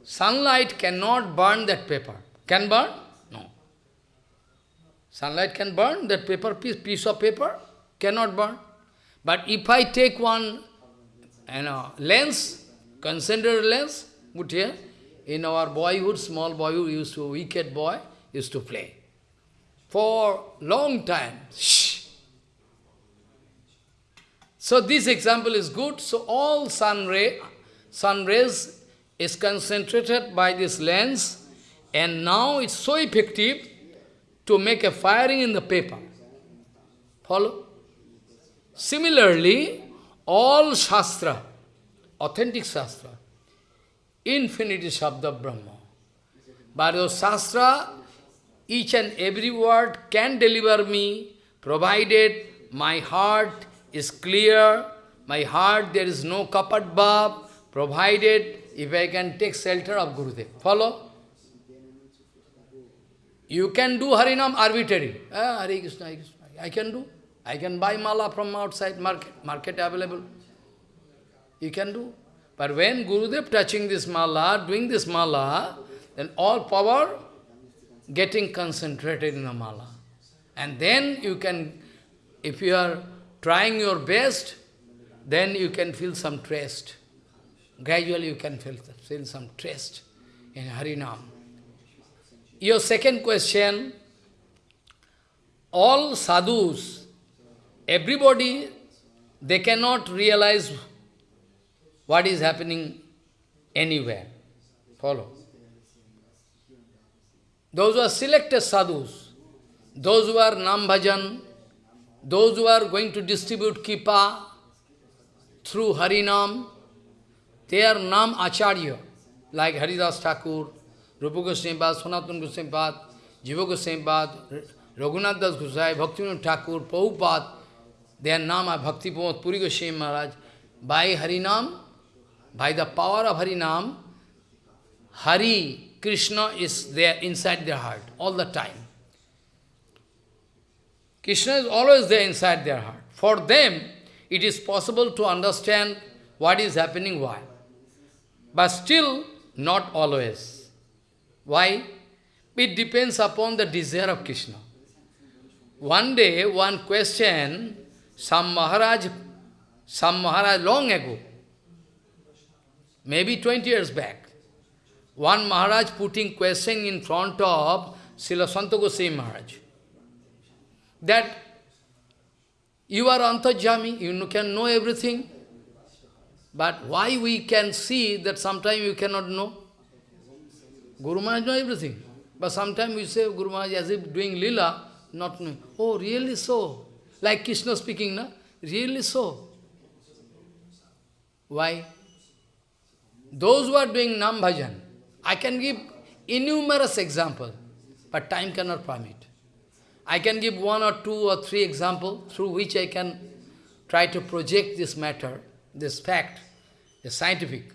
sunlight cannot burn that paper. Can burn? No. Sunlight can burn that paper piece, piece of paper? Cannot burn. But if I take one and a lens, concentrated lens, put here. In our boyhood, small boyhood, used to, wicked boy, used to play. For long time. Shh. So this example is good. So all sun ray, sun rays is concentrated by this lens, and now it's so effective to make a firing in the paper. Follow? Similarly, all Shastra, authentic Shastra, infinity Shabda Brahma. But those Shastra, each and every word can deliver me, provided my heart is clear, my heart there is no kapat bhav, provided if I can take shelter of Gurudev. Follow? You can do Harinam arbitrary. Ah, Hare Krishna, Hare Krishna. I can do. I can buy mala from outside market, market available. You can do. But when Gurudev touching this mala, doing this mala, then all power getting concentrated in the mala. And then you can, if you are trying your best, then you can feel some trust. Gradually you can feel, feel some trust in Harinam. Your second question, all sadhus, everybody, they cannot realize what is happening anywhere. Follow. Those who are selected sadhus, those who are nam bhajan, those who are going to distribute kipa through Harinam, they are nam acharya, like Haridas Thakur, Rupa Goswami Pad, Sanatana Goswami Pad, Jiva Goswami Pad, Raghunath Das Goswami, Bhaktivinoda Thakur, Prabhupada, their name are Bhakti Pramod Puri Goswami Maharaj. By Harinam, by the power of Harinam, Hari, Krishna is there inside their heart all the time. Krishna is always there inside their heart. For them, it is possible to understand what is happening, why. But still, not always. Why? It depends upon the desire of Krishna. One day, one question, some Maharaj, some Maharaj long ago, maybe 20 years back, one Maharaj putting question in front of Srila Santa Maharaj, that you are Antajami, you can know everything, but why we can see that sometimes you cannot know? Guru Maharaj know everything. But sometimes we say Guru Maharaj as if doing lila, not knowing. Oh, really so? Like Krishna speaking, na? Really so? Why? Those who are doing Nam Bhajan, I can give innumerable examples, but time cannot permit. I can give one or two or three examples through which I can try to project this matter, this fact, the scientific.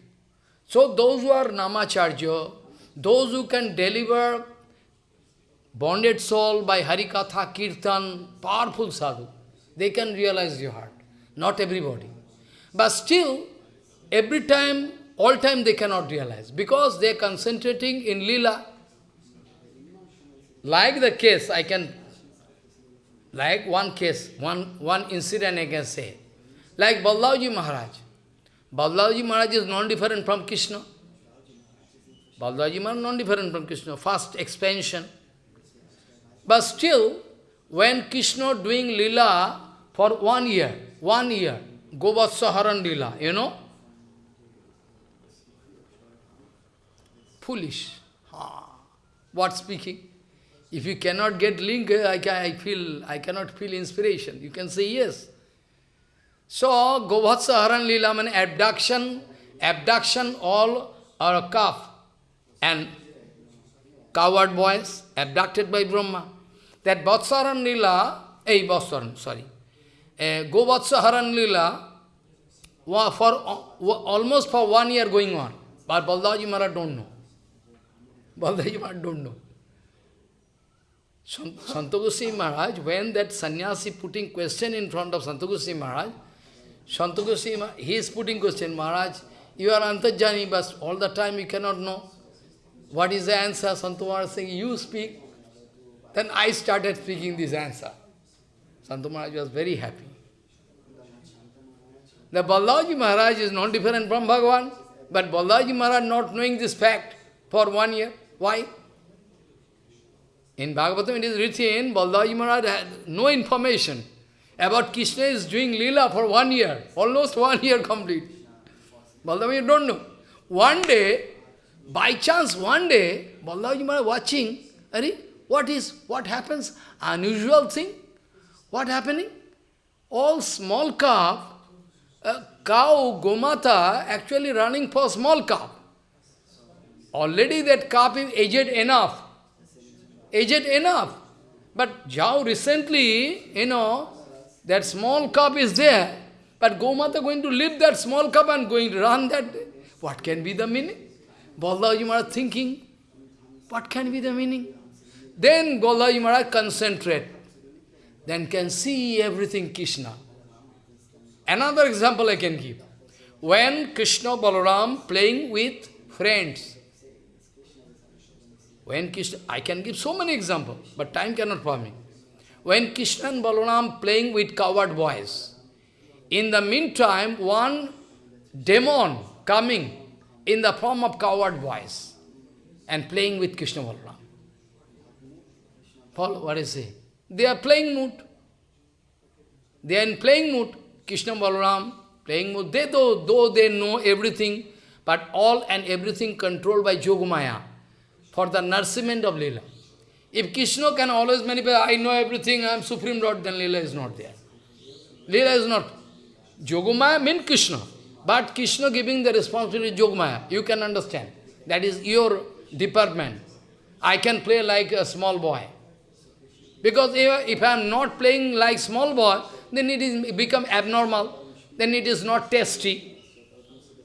So those who are Namacharya, those who can deliver bonded soul by Harikatha, Kirtan, powerful sadhu, they can realize your heart. Not everybody. But still, every time, all time they cannot realize, because they are concentrating in lila. Like the case, I can, like one case, one, one incident I can say. Like Baldavji Maharaj. Baldavji Maharaj is non-different from Krishna. Baldavji Maharaj is non-different from Krishna. First expansion. But still, when Krishna doing lila for one year, one year, Govatsa Haran lila, you know? Foolish. Ah, what speaking? If you cannot get link, I, can, I feel, I cannot feel inspiration. You can say yes. So, Govatsa Haran Lila means abduction, abduction all are a calf. And coward boys, abducted by Brahma. That Vatsaran Lila, eh, Vatsaran, sorry. Uh, Govatsa Haran Lila, for almost for one year going on. But Baldaji Maharaj don't know. Baldaji Maharaj don't know. Santagosi Maharaj, when that sannyasi putting question in front of Santagosi Maharaj, Santagosi Maharaj, he is putting question, Maharaj, you are antajani, but all the time you cannot know. What is the answer? Santu Maharaj saying, you speak. Then I started speaking this answer. Santu Maharaj was very happy. The Balaji Maharaj is not different from Bhagavan, but Balaji Maharaj not knowing this fact for one year. Why? In Bhagavatam it is written, Balaji Maharaj had no information about Krishna is doing lila for one year, almost one year complete. Baldaji you don't know. One day, by chance, one day, Balaji Maharaj watching, what is, what happens? Unusual thing. What happening? All small calf, a cow, Gomata, actually running for small calf. Already that calf is aged enough. aged enough. But Jao recently, you know, that small cup is there, but Gomata going to leave that small cup and going to run that. What can be the meaning? Baldaji Maharaj thinking, what can be the meaning? Then Baldaji Maharaj concentrate, then can see everything Krishna. Another example I can give. When Krishna Balaram playing with friends, when Krishna, I can give so many examples, but time cannot permit. When Krishna and Balaram playing with coward boys, in the meantime, one demon coming in the form of coward boys and playing with Krishna Balaram. Follow what I say? They are playing mood. They are in playing mood. Krishna Balaram playing mood. They though, though they know everything, but all and everything controlled by Yogamaya for the nourishment of Leela. If Krishna can always manifest, I know everything, I am Supreme Lord, then Leela is not there. Leela is not. Yogamaya means Krishna. But Krishna giving the responsibility to Yogamaya, you can understand. That is your department. I can play like a small boy. Because if, I am not playing like small boy, then it is become abnormal. Then it is not tasty.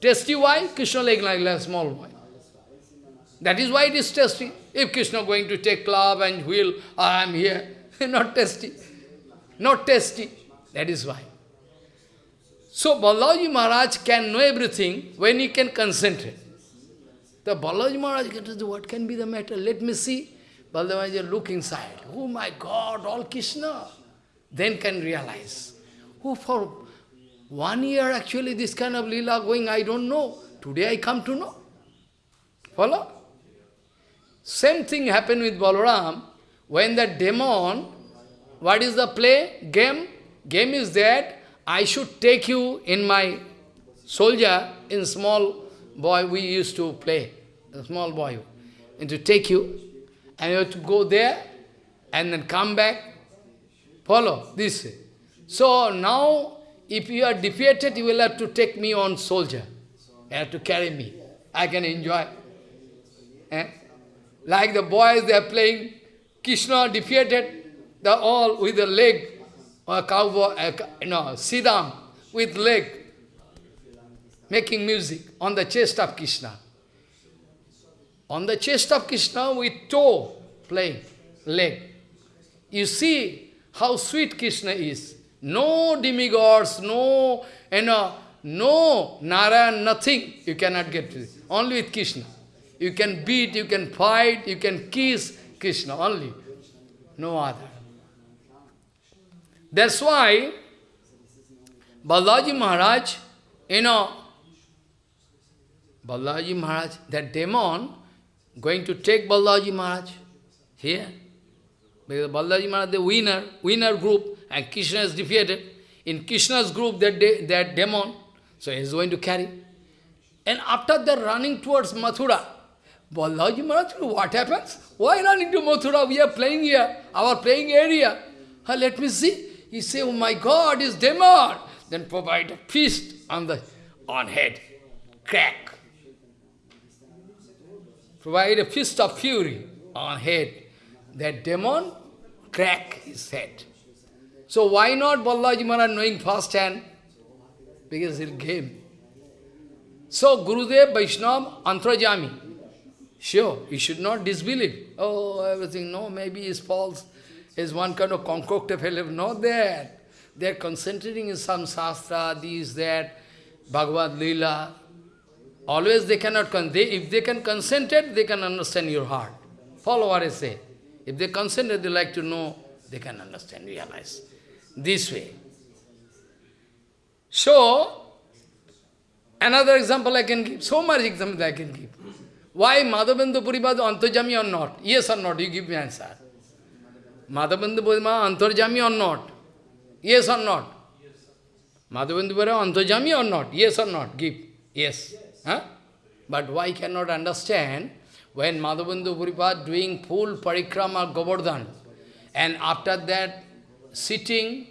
Tasty why? Krishna like, like, small boy. That is why it is tasty. If Krishna going to take club and wheel, ah, I am here, not tasty. Not tasty. That is why. So Balaji Maharaj can know everything when he can concentrate. The Balaji Maharaj can say, what can be the matter? Let me see. Maharaj look inside. Oh my God, all Krishna. Then can realize. Oh, for one year actually this kind of lila going, I don't know. Today I come to know. Follow? Same thing happened with Balaram. When the demon, what is the play? Game? Game is that I should take you in my soldier, in small boy we used to play, a small boy, and to take you, and you have to go there, and then come back, follow, this way. So now, if you are defeated, you will have to take me on soldier. You have to carry me. I can enjoy. Eh? Like the boys, they are playing, Krishna defeated, the all with the leg, or cowboy, uh, you know, Siddham with leg, making music on the chest of Krishna. On the chest of Krishna with toe playing, leg. You see how sweet Krishna is. No demigods, no, you know, no Narayan, nothing you cannot get to. Only with Krishna. You can beat, you can fight, you can kiss Krishna only. No other. That's why Balaji Maharaj, you know, Balaji Maharaj, that demon, going to take Balaji Maharaj here. Because Balaji Maharaj, the winner, winner group, and Krishna is defeated. In Krishna's group, that, de that demon, so he is going to carry. And after that, running towards Mathura, Balaji Maharaj, what happens? Why running to Mathura? We are playing here, our playing area. Let me see. He say, oh my God, is demon. Then provide a feast on the on head. Crack. Provide a fist of fury on head. That demon crack his head. So why not Balaji Maharaj knowing first hand? Because he came. So Gurudev Vaishnava Antrajami. Sure, you should not disbelieve. Oh, everything, no, maybe is false. Is one kind of concocted fellow. Not that. They are concentrating in some sastra, this, that, Bhagavad Leela. Always they cannot, they, if they can concentrate, they can understand your heart. Follow what I say. If they concentrate, they like to know, they can understand, realize. This way. So, another example I can give, so much example I can give. Why Madhavendra Puripad Antarjami or not? Yes or not? You give me answer. Madhavendra Puripad Antarjami or not? Yes or not? Madhavendra Puripad Antarjami or not? Yes or not? Give. Yes. Huh? But why cannot understand when Madhavendra Puripad doing full parikrama Govardhan and after that sitting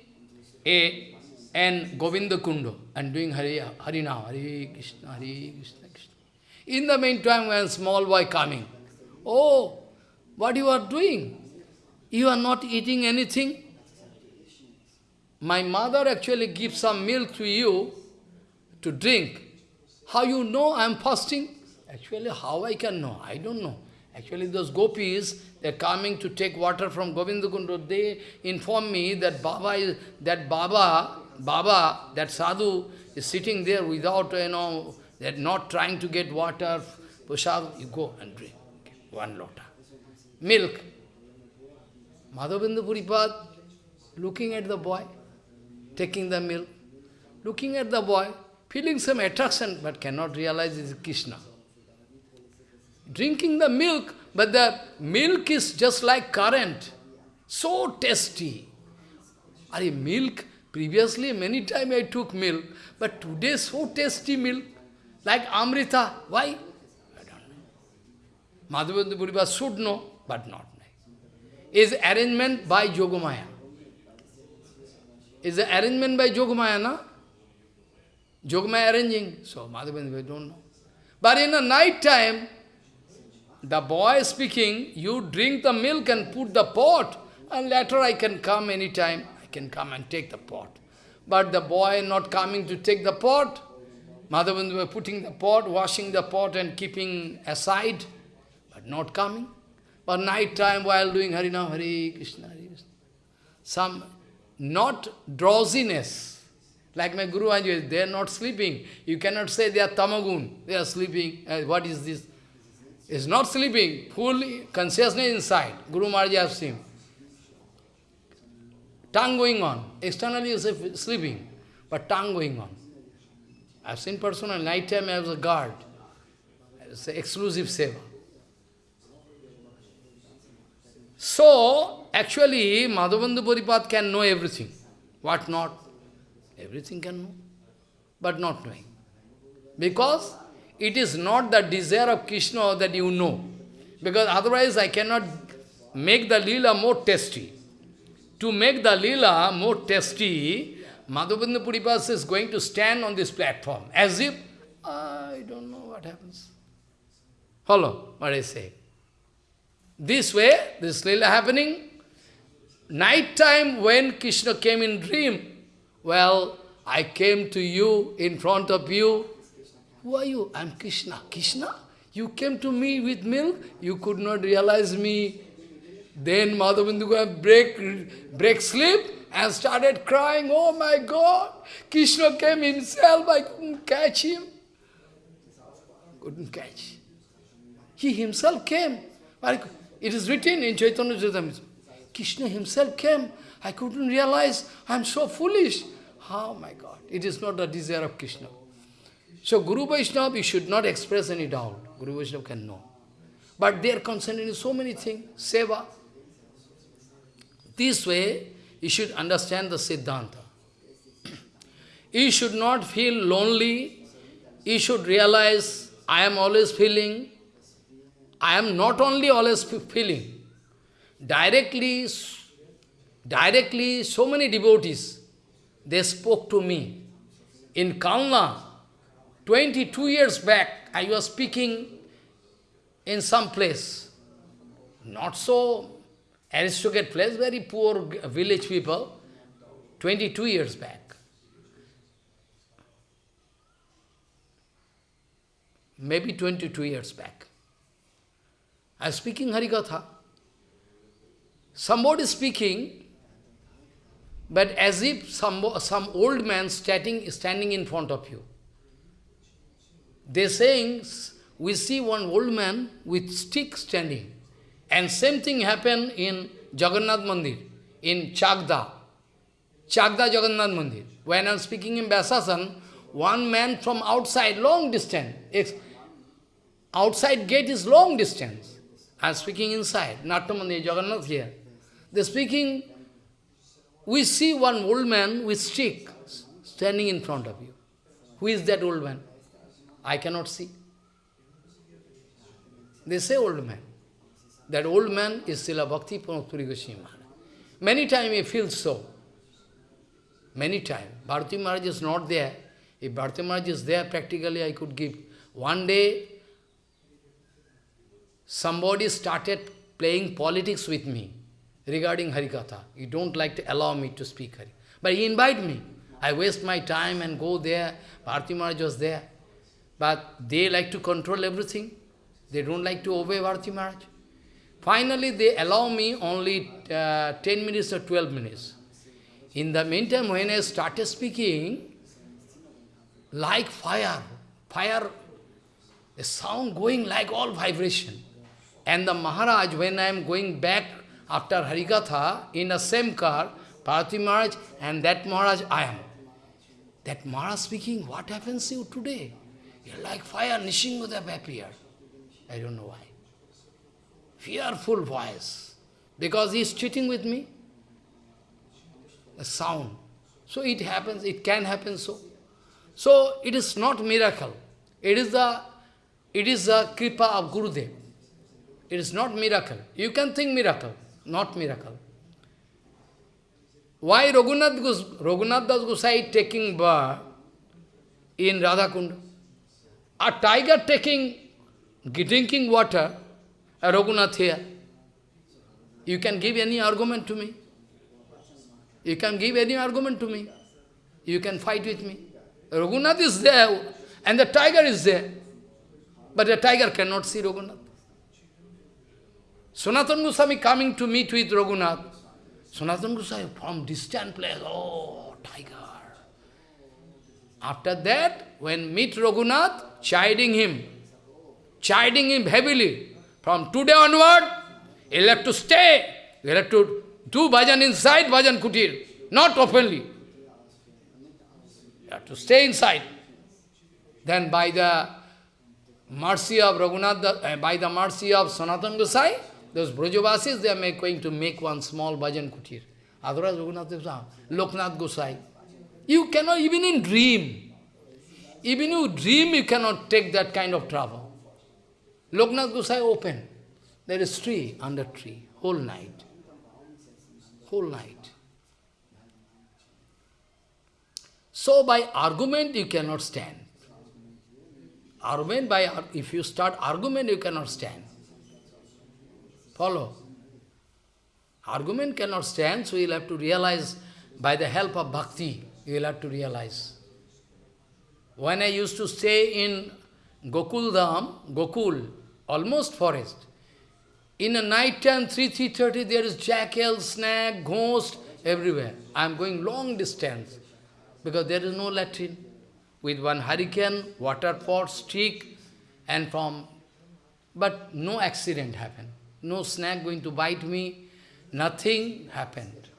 a and Govinda Kundo and doing Hari, Harinam, Hari Krishna, Hari Krishna. In the meantime, when small boy coming, oh, what you are doing? you are not eating anything. My mother actually gives some milk to you to drink. How you know I am fasting? Actually, how I can know? I don't know. Actually, those gopis, they're coming to take water from Govindakundu. They inform me that Baba, is, that Baba, Baba, that sadhu is sitting there without, you know, they're not trying to get water, prasad, you go and drink one lota. Milk. Madhavendra Puripad looking at the boy, taking the milk, looking at the boy, feeling some attraction, but cannot realize it is Krishna. Drinking the milk, but the milk is just like current, so tasty. Are milk? Previously, many times I took milk, but today so tasty milk, like Amrita. Why? I don't know. Madhavendra Puripad should know, but not is arrangement by Yogamaya. Is the arrangement by Yogamaya, na? Yogamaya arranging. So Madhavendra, don't know. But in the night time, the boy speaking, you drink the milk and put the pot, and later I can come anytime. I can come and take the pot. But the boy not coming to take the pot, Madhavendra putting the pot, washing the pot and keeping aside, but not coming. But night time while doing Harinam, Hare Krishna, Hare Krishna, some not drowsiness, like my Guru Anjali, they are not sleeping. You cannot say they are tamagun, they are sleeping. Uh, what is this? Is not sleeping, full consciousness inside. Guru Maharaj has seen. Tongue going on. Externally is sleeping, but tongue going on. I have seen personal night time as a guard. It's exclusive seva. So, actually, Madhavendra Puripad can know everything. What not? Everything can know, but not knowing. Because it is not the desire of Krishna that you know. Because otherwise I cannot make the lila more tasty. To make the lila more tasty, Madhavendra Puripad is going to stand on this platform as if, I don't know what happens. Follow what I say. This way, this lila happening. Night time when Krishna came in dream, well, I came to you, in front of you. Who are you? I'm Krishna. Krishna? You came to me with milk? You could not realize me. Then Madhavendra break, break sleep and started crying, oh my God, Krishna came himself, I couldn't catch him. Couldn't catch. He himself came. It is written in Chaitanya Charitamrita. Krishna himself came. I couldn't realize I'm so foolish. Oh my God, it is not the desire of Krishna. So Guru Vaishnava, you should not express any doubt. Guru Vaishnava can know. But they are concerned in so many things. Seva. This way, you should understand the Siddhanta. You should not feel lonely. You should realize, I am always feeling I am not only always feeling, directly, directly so many devotees, they spoke to me. In Kalna, 22 years back, I was speaking in some place, not so aristocratic place, very poor village people, 22 years back. Maybe 22 years back. I was speaking Harikatha. Somebody speaking, but as if some, some old man standing, standing in front of you. They saying, we see one old man with stick standing. And same thing happened in Jagannath Mandir, in Chagda. Chagda Jagannath Mandir. When I am speaking in Vyasasan, one man from outside, long distance, outside gate is long distance. I am speaking inside, Nattamandi, Jagannath here. They're speaking, we see one old man with stick standing in front of you. Who is that old man? I cannot see. They say old man. That old man is Srila Bhakti Puri Goswami Many times he feels so. Many times. Bharati Maharaj is not there. If Bharati Maharaj is there, practically I could give. One day, somebody started playing politics with me. Regarding Harikatha. You don't like to allow me to speak Hari. But he invite me. I waste my time and go there. Bharati Maharaj was there. But they like to control everything. They don't like to obey Bharati Maharaj. Finally, they allow me only uh, 10 minutes or 12 minutes. In the meantime, when I started speaking, like fire, fire, a sound going like all vibration. And the Maharaj, when I am going back after Harikatha, in the same car, Bharati Maharaj and that Maharaj I am. That Maharaj speaking, what happens to you today? You're like fire, Nishingadeva appeared. I don't know why. Fearful voice. Because he is cheating with me. A sound. So it happens, it can happen so. So it is not miracle. It is the it is the kripa of Gurudev. It is not miracle. You can think miracle, not miracle. Why Raghunath, Gos Raghunath Das Gosai taking birth in Radhakund? A tiger taking, drinking water, a Raghunath here. You can give any argument to me. You can give any argument to me. You can fight with me. Raghunath is there, and the tiger is there. But the tiger cannot see Raghunath. Sanatana Goswami coming to meet with Raghunath. Sanatana Goswami from distant place, oh, tiger. After that, when meet Raghunath, chiding him, chiding him heavily, from today onward, you'll have to stay, you'll have to do bhajan inside bhajan kutir, not openly. You have to stay inside. Then by the mercy of Raghunath, uh, by the mercy of Sanatana Gosai, those Brajavasis, they are going to make one small bhajan kutir. Otherwise, Gosai, Loknath Gosai. You cannot, even in dream, even you dream, you cannot take that kind of trouble. Loknath Gosai open. There is tree under tree, whole night. Whole night. So by argument you cannot stand. Argument by, if you start argument you cannot stand. Follow. Argument cannot stand, so you'll have to realize by the help of bhakti, you'll have to realize. When I used to stay in Gokul Dham, Gokul, almost forest, in a night time, 3, 3.30, there is jackal, snake, ghost, everywhere. I am going long distance, because there is no latrine. With one hurricane, water pot, stick, and from... But no accident happened no snake going to bite me, nothing happened.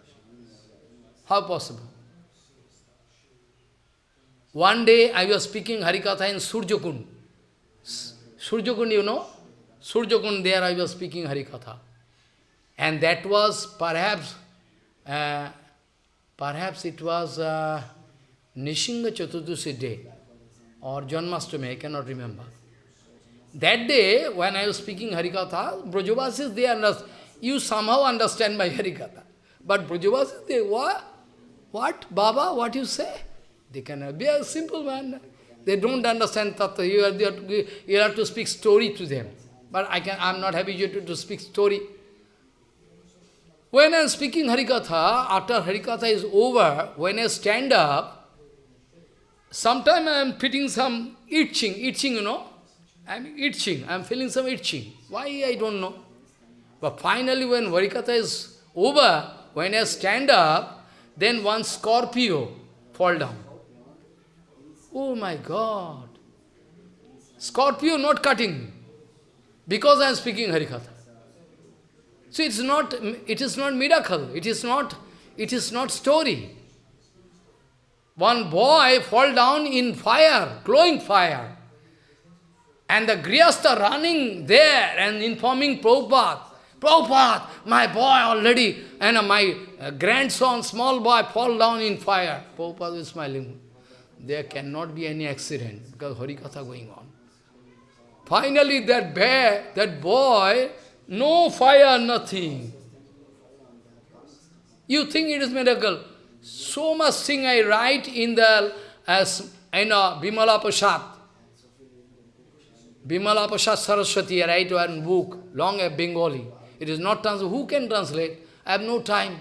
How possible? One day I was speaking Harikatha in Surjakund. Surjakund, you know? Surjakund, there I was speaking Harikatha. And that was perhaps, uh, perhaps it was uh, Nishinga Chaturdashi day or Janmashtami, I cannot remember. That day, when I was speaking Harikatha, Brajavasis, they understand. You somehow understand my Harikatha. But Brajavasis, they, what? What? Baba, what you say? They cannot be a simple man. They don't understand Tattva. You have, to, you have to speak story to them. But I can, I'm not habituated to speak story. When I'm speaking Harikatha, after Harikatha is over, when I stand up, sometimes I am fitting some itching, itching, you know. I'm itching, I'm feeling some itching. Why, I don't know. But finally, when Harikatha is over, when I stand up, then one scorpio fall down. Oh my God! Scorpio not cutting, because I am speaking Harikatha. So it's not, it is not miracle, it is not, it is not story. One boy fall down in fire, glowing fire. And the Grihastha running there and informing Prabhupada, Prabhupada, my boy already, and my uh, grandson, small boy, fall down in fire. Prabhupada is smiling. There cannot be any accident because Harikatha going on. Finally, that bear, that boy, no fire, nothing. You think it is miracle. So much thing I write in the, as, you know, Bimala Prasad. Bimala Saraswati, I write one book, long a Bengali. It is not translated. Who can translate? I have no time.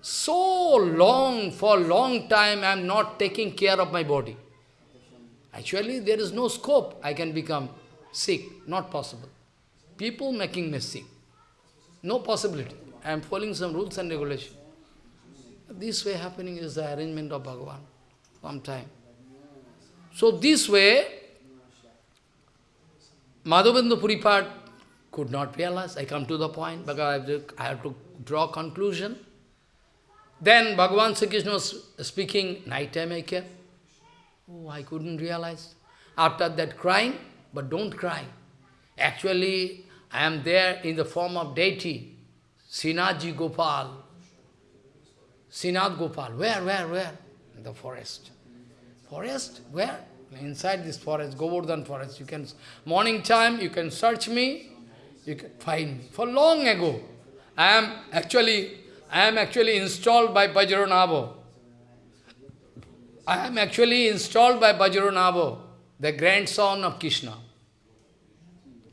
So long, for long time, I am not taking care of my body. Actually, there is no scope I can become sick. Not possible. People making me sick. No possibility. I am following some rules and regulations. This way happening is the arrangement of Bhagavan. Some time. So this way, Madhavendra Puripad could not realize. I come to the point because I have to, I have to draw conclusion. Then Bhagavan Sri Krishna was speaking, night time I came. Oh, I couldn't realize. After that crying, but don't cry. Actually, I am there in the form of deity, Srinathji Gopal. Srinath Gopal. Where, where, where? In the forest. Forest? Where? Inside this forest, Govardhan forest. You can, morning time, you can search me, you can find me. For long ago, I am actually, I am actually installed by Vajranabha. I am actually installed by Vajranabha, the grandson of Krishna.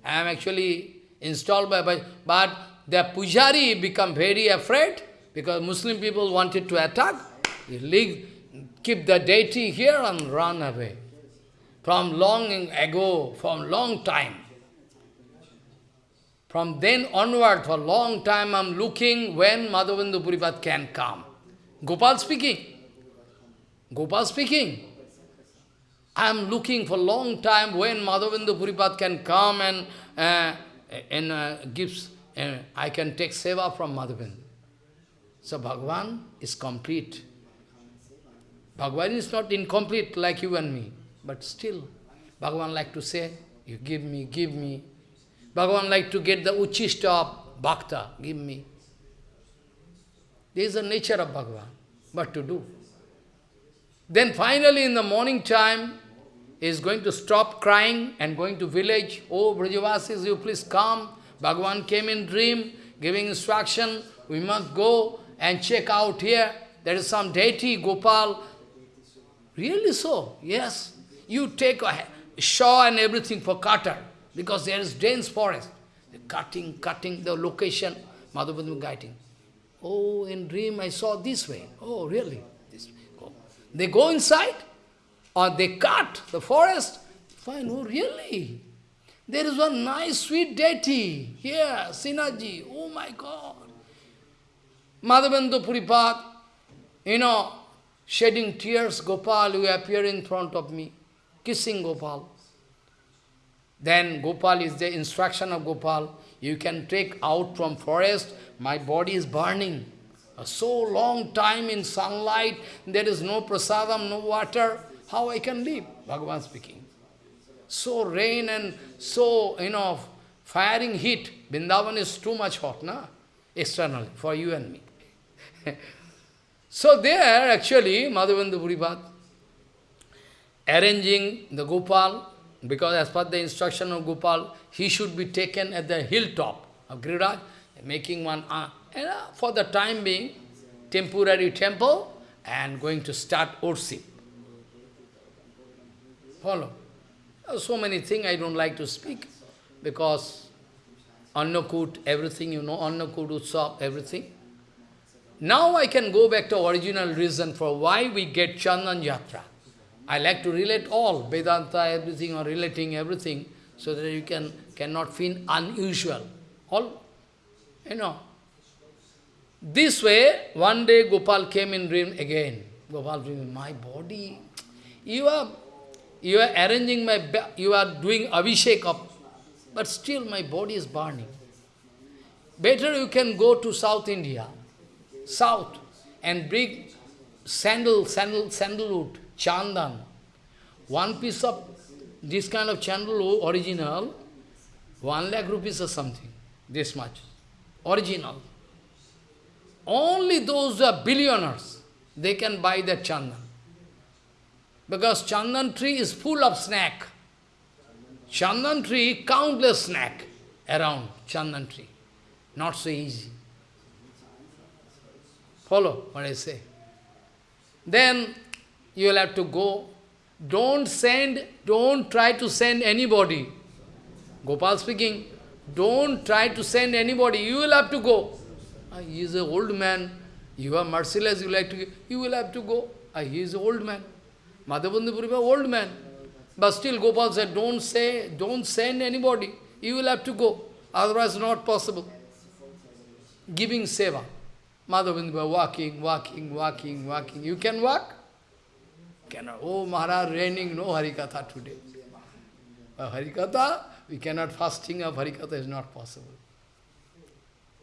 I am actually installed by, but the pujari become very afraid because Muslim people wanted to attack. He keep the deity here and run away. From long ago, from long time. From then onward, for long time, I'm looking when Madhavendra Puripad can come. Gopal speaking. Gopal speaking. I am looking for long time when Madhavendra Puripad can come and, uh, and uh, gives, uh, I can take seva from Madhavendra. So Bhagavan is complete. Bhagavan is not incomplete like you and me, but still, Bhagavan like to say, you give me, give me. Bhagavan like to get the uchista of bhakta, give me. This is the nature of Bhagavan, what to do. Then finally in the morning time, he is going to stop crying and going to village. Oh, Brajavasis, you please come. Bhagavan came in dream, giving instruction, we must go and check out here. There is some deity, Gopal. Really so? Yes. You take a saw and everything for cutter, because there is dense forest. Cutting, cutting the location, Madhavendra guiding. Oh, in dream I saw this way. Oh, really? This way. They go inside, or they cut the forest. Fine, oh, really? There is one nice, sweet deity here, Srinathji. Oh my God. Madhavendra Puripad, you know, shedding tears, Gopal, you appear in front of me, kissing Gopal. Then Gopal is the instruction of Gopal. You can take out from forest, my body is burning. So long time in sunlight, there is no prasadam, no water, how I can live? Bhagavan speaking. So rain and so, you know, firing heat. Vrindavan is too much hot, na? Externally, for you and me. so there, actually, Madhavendra Puripad, arranging the Gopal, because as per the instruction of Gopal, he should be taken at the hilltop of Giriraj, making one, uh, and, uh, for the time being, temporary temple, and going to start worship. Follow. So many things I don't like to speak, because Annakut, everything, you know, Annakut, Utsav, everything. Now I can go back to original reason for why we get Chandan Yatra. I like to relate all, Vedanta, everything, or relating everything, so that you can cannot feel unusual. All, you know. This way, one day Gopal came in dream again. Gopal dream, my body, you are, you are arranging my, you are doing abhishek of, but still my body is burning. Better you can go to South India south and bring sandal, sandal, sandalwood, chandan. One piece of this kind of sandalwood, original, one lakh rupees or something, this much, original. Only those who are billionaires, they can buy that chandan. Because chandan tree is full of snack. Chandan tree, countless snack around chandan tree. Not so easy. Follow what I say. Then you will have to go. Don't send, don't try to send anybody. Gopal speaking, don't try to send anybody. You will have to go. Uh, he is an old man. You are merciless, you like to. You will have to go. Uh, he is an old man. Madhavendra Puri old man. But still Gopal said, don't say, don't send anybody. You will have to go. Otherwise not possible. Giving seva. Madhavendra walking, walking, walking, walking. You can walk? Cannot. Oh, Maharaj, raining, no Harikatha today. Uh, Harikatha, we cannot fasting of Harikatha is not possible.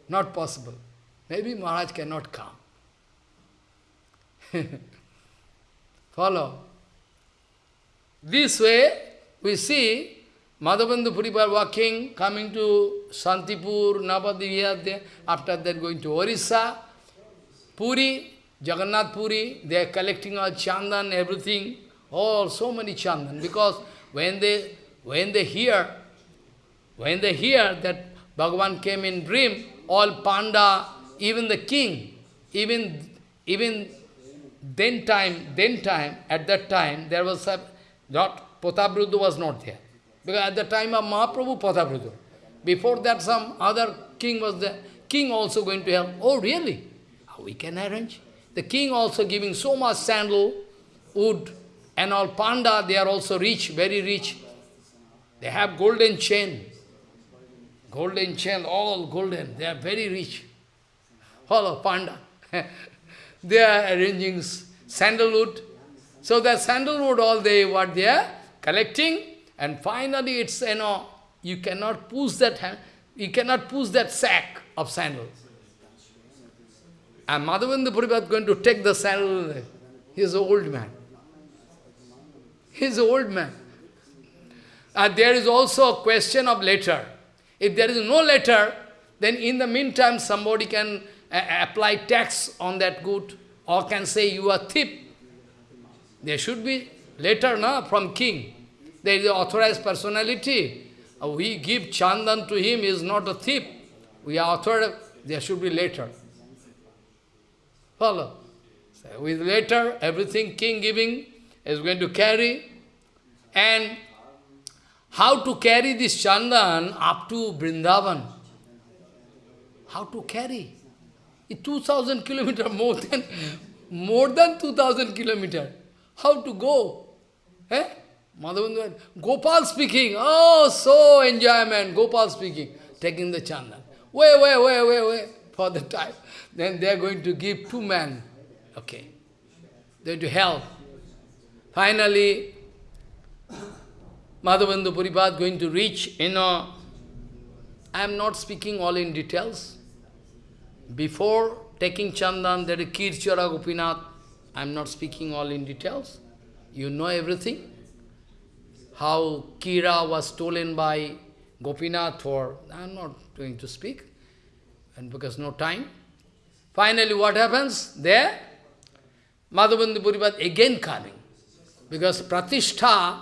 Not possible. Maybe Maharaj cannot come. Follow. This way, we see Madhavendra Puripad walking, coming to Santipur, Navadvip, after that going to Orissa, Puri, Jagannath Puri, they are collecting all chandan, everything, all so many chandan, because when they when they hear, when they hear that Bhagavan came in dream, all panda, even the king, even even then time, then time, at that time, there was a, not, Prataparudra was not there. Because at the time of Mahaprabhu, Prataparudra. Before that, some other king was there. King also going to help. Oh, really? Ah, we can arrange? The king also giving so much sandal, wood, and all panda, they are also rich, very rich. They have golden chain. Golden chain, all golden. They are very rich. All of panda. they are arranging sandalwood. So that sandalwood, all they, what they are collecting, and finally it's, you know, you cannot push that, you cannot push that sack of sandal. And Madhavendra Puripad is going to take the sandal. He is an old man. He is an old man. And there is also a question of letter. If there is no letter, then in the meantime somebody can uh, apply tax on that good or can say you are thief. There should be letter na, from king. There is authorized personality. Uh, we give chandan to him, he is not a thief. We are authorized, there should be letter. Follow. So with letter, everything king giving is going to carry. And how to carry this chandan up to Vrindavan? How to carry? It's 2000 kilometer more than more than 2000 kilometer. How to go? Eh? Madhavendra, Gopal speaking. Oh, so enjoyment. Gopal speaking. Taking the chandan. Wait, wait, wait, wait, wait. For the time. Then they are going to give two men. Okay. They are to help. Finally, Madhavendra Puripad going to reach, you know, I am not speaking all in details. Before taking Chandan, there is Kirchara Gopinath. I am not speaking all in details. You know everything. How Kira was stolen by Gopinath for, I am not going to speak, and because no time. Finally, what happens? There, Madhavendra Puripad again coming. Because Pratishtha,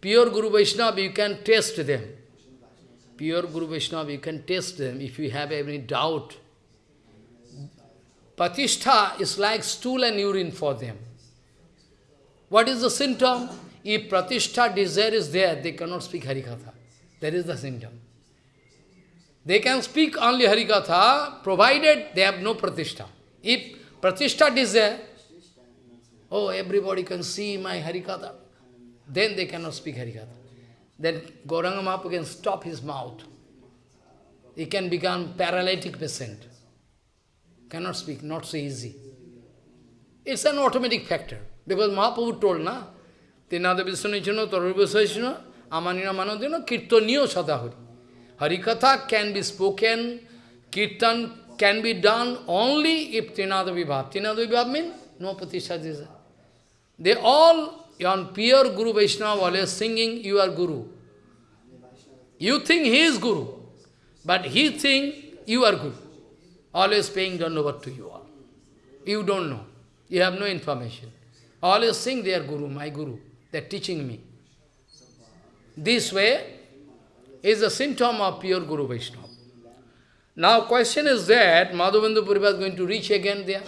pure Guru Vaishnava, you can test them. Pure Guru Vaishnava, you can test them if you have any doubt. Pratishtha is like stool and urine for them. What is the symptom? If Pratishtha desire is there, they cannot speak Harikatha. That is the symptom. They can speak only Harikatha, provided they have no Pratishtha. If Pratishtha is there, oh, everybody can see my Harikatha, then they cannot speak Harikatha. Then Gauranga Mahaprabhu can stop his mouth. He can become paralytic patient. Cannot speak, not so easy. It's an automatic factor. Because Mahaprabhu told, na, Tinada Viswanijano, Tarubhasajano, Amanina Manodino, Kirtaniyo Sadahuri. Harikatha can be spoken, Kirtan can be done only if Trinada Vibhav. Trinada Vibhav means no Pratishtha They all, on pure Guru Vaishnava, always singing, you are Guru. You think he is Guru, but he think you are Guru. Always paying dandavat to you all. You don't know. You have no information. Always think they are Guru, my Guru. They are teaching me. This way is a symptom of pure Guru Vaishnava. Now question is that Madhavendra Puri is going to reach again there.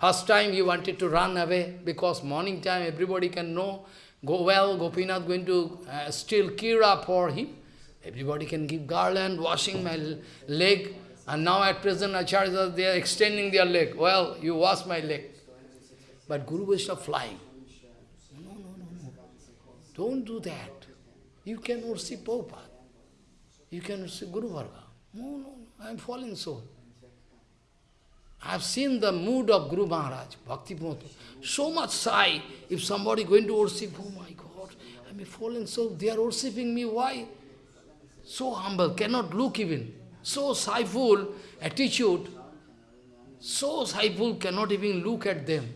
First time he wanted to run away because morning time everybody can know, go well, Gopinath going to uh, steal Kira for him. Everybody can give garland, washing my leg, And now at present Acharyas, they are extending their leg. Well, you wash my leg. But Guru Vaishnava flying. No, no, no, no. Don't do that. You can worship Prabhupada. You can worship Guru Varga. No, no. I am falling soul. I have seen the mood of Guru Maharaj, Bhakti Pramod. So much shy. If somebody going to worship, oh my God, I am a fallen soul. They are worshipping me. Why? So humble, cannot look even. So shyful attitude. So shyful, cannot even look at them.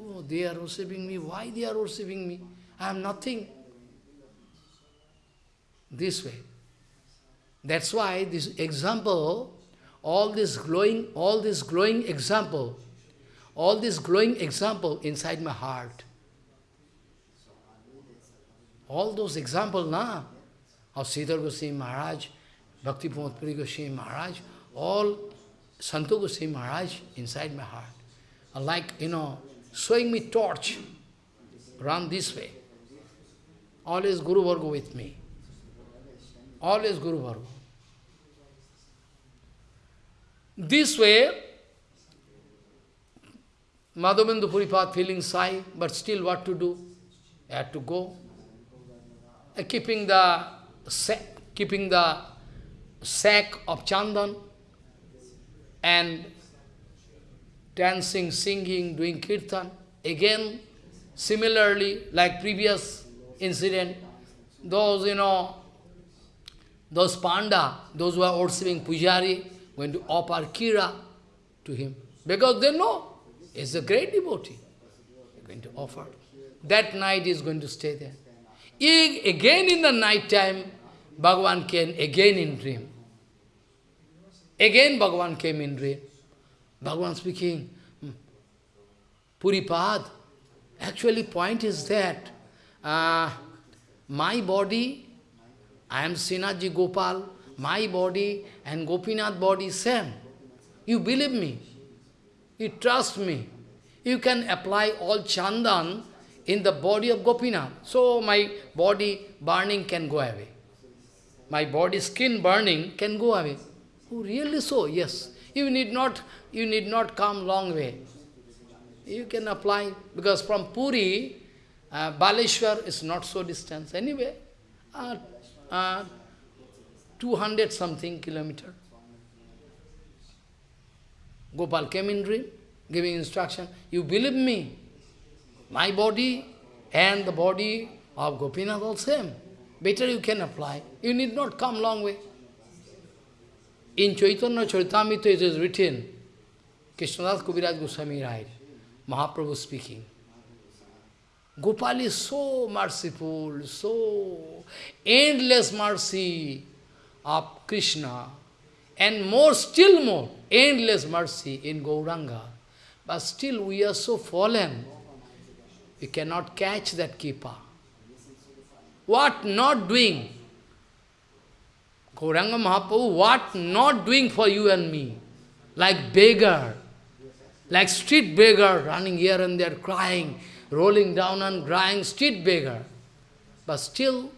Oh, they are worshipping me. Why they are worshipping me? I am nothing. This way. That's why this example, all this glowing, all this glowing example, all this glowing example inside my heart. All those examples, na, of Sridhar Goswami Maharaj, Bhakti Pramod Puri Goswami Maharaj, all Santo Goswami Maharaj inside my heart. Like, you know, showing me torch, run this way. Always Guru Varga with me. Always Guru Varga. This way, Madhavendra Puripad feeling shy, but still what to do? I had to go. Uh, keeping the sack, keeping the sack of chandan and dancing, singing, doing kirtan. Again, similarly, like previous incident, those, you know, those panda, those who are worshipping Pujari, going to offer kira to him. Because they know he's a great devotee. They're going to offer. That night is going to stay there. Again in the night time, Bhagavan came again in dream. Again Bhagavan came in dream. Bhagavan speaking, hmm, Puripad. Actually point is that uh, my body, I am Srinathji Gopal, my body and Gopinath body same. You believe me. You trust me. You can apply all chandan in the body of Gopinath. So my body burning can go away. My body skin burning can go away. Oh, really so? Yes. You need not, you need not come long way. You can apply, because from Puri, uh, Baleshwar is not so distant. Anyway, uh, uh, 200 something kilometer. Gopal came in dream, giving instruction, you believe me, my body and the body of Gopinath all same. Better you can apply. You need not come long way. In Chaitanya Charitamrita it is written, Krishnadas Kaviraj Goswami writes, Mahaprabhu speaking, Gopal is so merciful, so endless mercy of Krishna, and more, still more, endless mercy in Gauranga. But still we are so fallen, we cannot catch that keeper. What not doing? Gauranga Mahaprabhu, what not doing for you and me? Like beggar, like street beggar, running here and there, crying, rolling down and crying, street beggar. But still,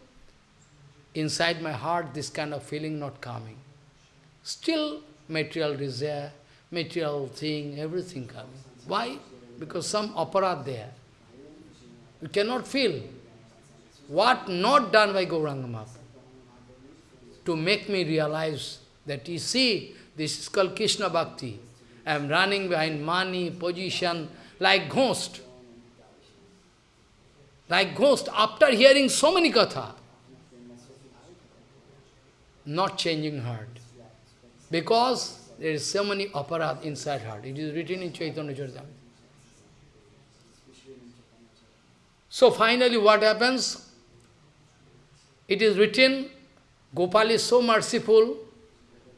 inside my heart, this kind of feeling not coming. Still, material desire, material thing, everything coming. Why? Because some opera there. You cannot feel what not done by Gauranga Mahaprabhu to make me realize that you see, this is called Krishna Bhakti. I am running behind money, position, like ghost. Like ghost, after hearing so many katha, not changing heart. Because there is so many opera inside heart. It is written in Chaitanya Charitamrita. So finally what happens? It is written, Gopal is so merciful,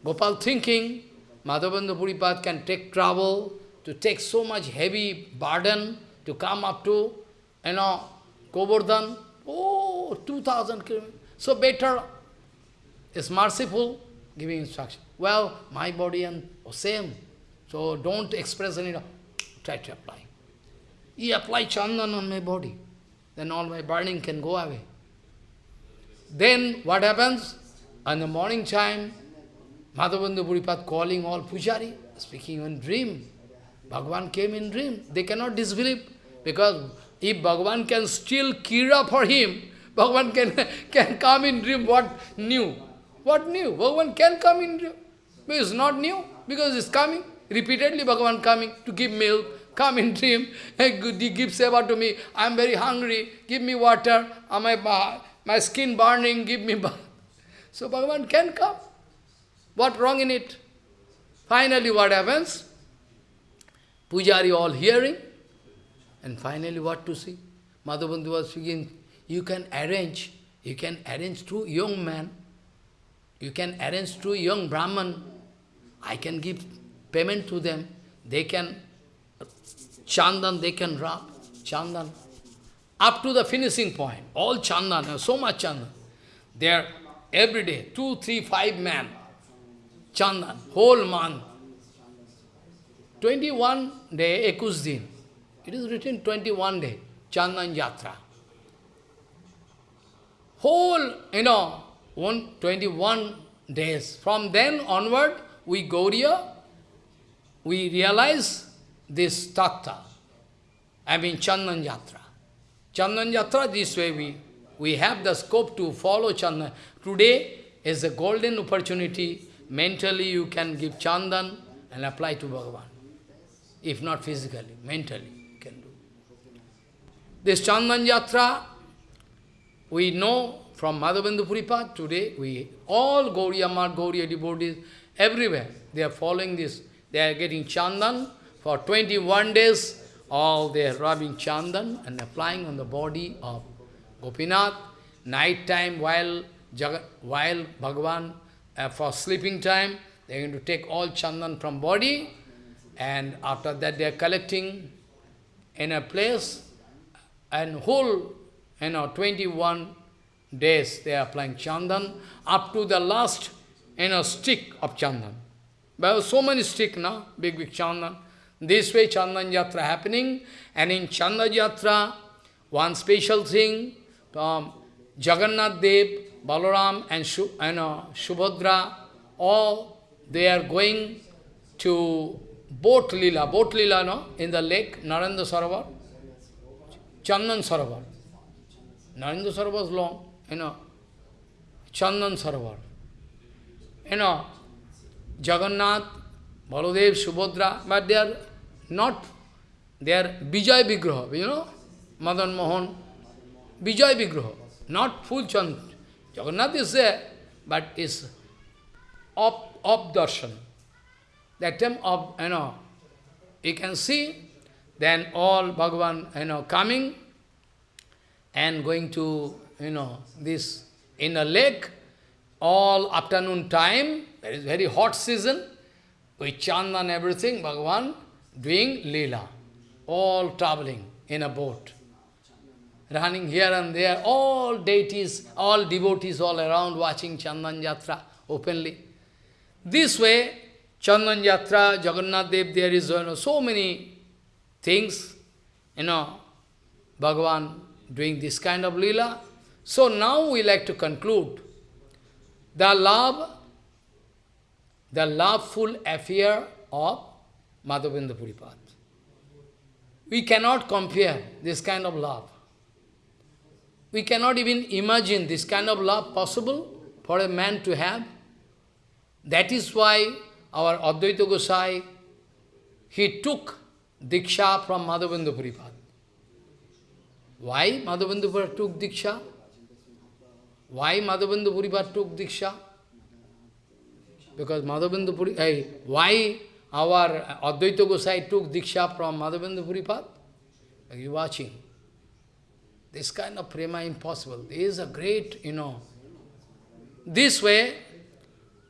Gopal thinking, Madhavendra Puripad can take trouble to take so much heavy burden to come up to, you know, Govardhan, oh, 2000 kilometers. So better is merciful, giving instruction. Well, my body and same. So don't express any, try to apply. He apply chandan on my body. Then all my burning can go away. Then what happens? In the morning time, Madhavendra Puripad calling all pujari, speaking in dream. Bhagavan came in dream. They cannot disbelieve. Because if Bhagavan can steal Kira for him, Bhagavan can, can come in dream. What new? What new? Bhagavan can come in. But it's not new, because it's coming. Repeatedly Bhagavan coming to give milk, come in dream, he gives seva to me, I am very hungry, give me water, uh, my, uh, my skin burning, give me bath. So Bhagavan can come. What wrong in it? Finally what happens? Pujari all hearing, and finally what to see? Madhavendra was speaking, you can arrange, you can arrange two young men, you can arrange two young Brahman, I can give payment to them, they can, chandan they can rub, chandan, up to the finishing point, all chandan, so much chandan. They are every day, two, three, five men, chandan, whole month, 21 day, Ekus. It is written 21 day, Chandan Yatra. Whole, you know, one, 21 days. From then onward, we Gauriya, we realize this tattva. I mean Chandan Yatra. Chandan Yatra, this way we, we have the scope to follow Chandan. Today is a golden opportunity. Mentally you can give Chandan and apply to Bhagavan if not physically, mentally you can do. This Chandan Yatra, we know from Madhavendra Puripad today, we all Gauriya Mat, Gauriya devotees, everywhere, they are following this. They are getting Chandan for 21 days, all they are rubbing Chandan and applying on the body of Gopinath. Night time, while, while Bhagavan, uh, for sleeping time, they are going to take all Chandan from body and after that they are collecting in a place and whole, you know, 21 days they are applying chandan up to the last, you know, stick of chandan. There are so many stick now, big, big chandan. This way chandan yatra happening and in chandan yatra, one special thing, um, Jagannath Dev, Balaram and Shu, you know, Subhadra, all they are going to boat lila, boat lila, no? In the lake, Narendra Sarovar, Chandan Sarovar. Narendra Sarovar is long, you know. Chandan Sarovar. You know, Jagannath, Baladev, Subhadra, but they are not, they are Vijay Vigraha, you know, Madan Mohan, Vijay Vigraha, not full Chand. Jagannath is there, but is up, up darshan that time of, you know, you can see, then all Bhagavan, you know, coming and going to, you know, this in a lake, all afternoon time, there is very hot season, with chanda and everything, Bhagavan doing lila, all traveling in a boat, running here and there, all deities, all devotees all around watching Chandan Yatra openly. This way, Chandan Yatra, Jagannath Dev, there is you know, so many things, you know, Bhagavan doing this kind of lila. So now we like to conclude the love, the loveful affair of Madhavendra Puripad. We cannot compare this kind of love. We cannot even imagine this kind of love possible for a man to have. That is why our Advaita Gosai, he took Diksha from Madhavendra Puripad. Why Madhavendra took Diksha? Why Madhavendra Puripad took Diksha? Because Madhavendra Puripad, hey, why our Advaita Gosai took Diksha from Madhavendra Puripad? Are you watching? This kind of prema impossible. There is a great, you know. This way,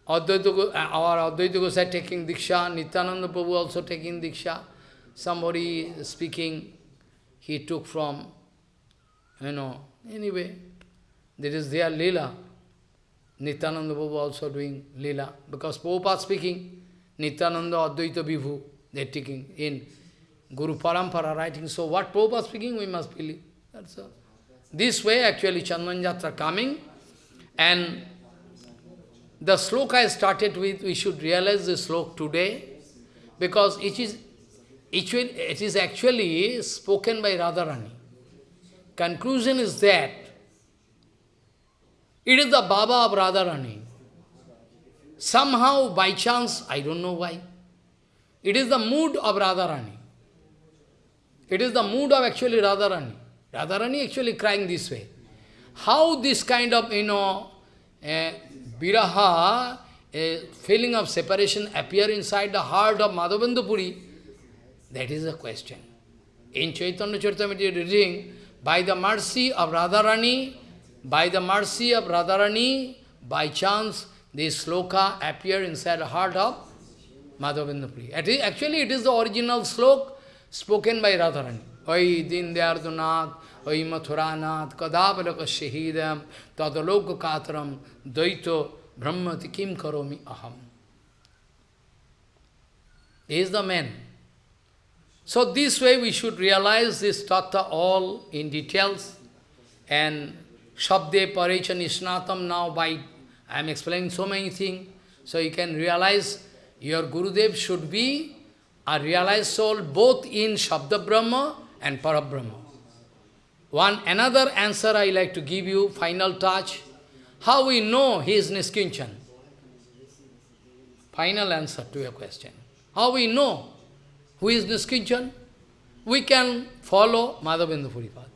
Advaita, uh, our Advaita Gosai taking Diksha, Nityananda Prabhu also taking Diksha. Somebody speaking, he took from, you know, anyway, there is their Leela. Nityananda Prabhu also doing Leela. Because Prabhupada speaking, Nityananda Advaita Vibhu, they taking in Guru Parampara writing. So what Prabhupada speaking, we must believe. That's all. This way actually Chandan Yatra coming and the sloka I started with, we should realize the sloka today, because it is, it is actually spoken by Radharani. Conclusion is that it is the Baba of Radharani. Somehow, by chance, I don't know why, it is the mood of Radharani. It is the mood of actually Radharani. Radharani actually crying this way. How this kind of, you know, viraha, a feeling of separation appear inside the heart of Madhavendra that is the question. In Chaitanya Charitamrita reading, by the mercy of Radharani, by the mercy of Radharani, by chance, this sloka appear inside the heart of Madhavendra. Actually, it is the original sloka spoken by Radharani. Oi Dindyardunath, Oi Mathuranath, Kadavalaka Shahidam, Tadaloka Katram, Daito, Brahmati Kim Karomi Aham. He is the man. So this way we should realize this tattva all in details and Shabde Parichan Isnatam now by I am explaining so many things. So you can realize your Gurudev should be a realized soul both in Shabda Brahma and Parabrahma. One another answer I like to give you, final touch. How we know he is Niskinchan? Final answer to your question. How we know who is Niskinchan? We can follow Madhavendra Puripad.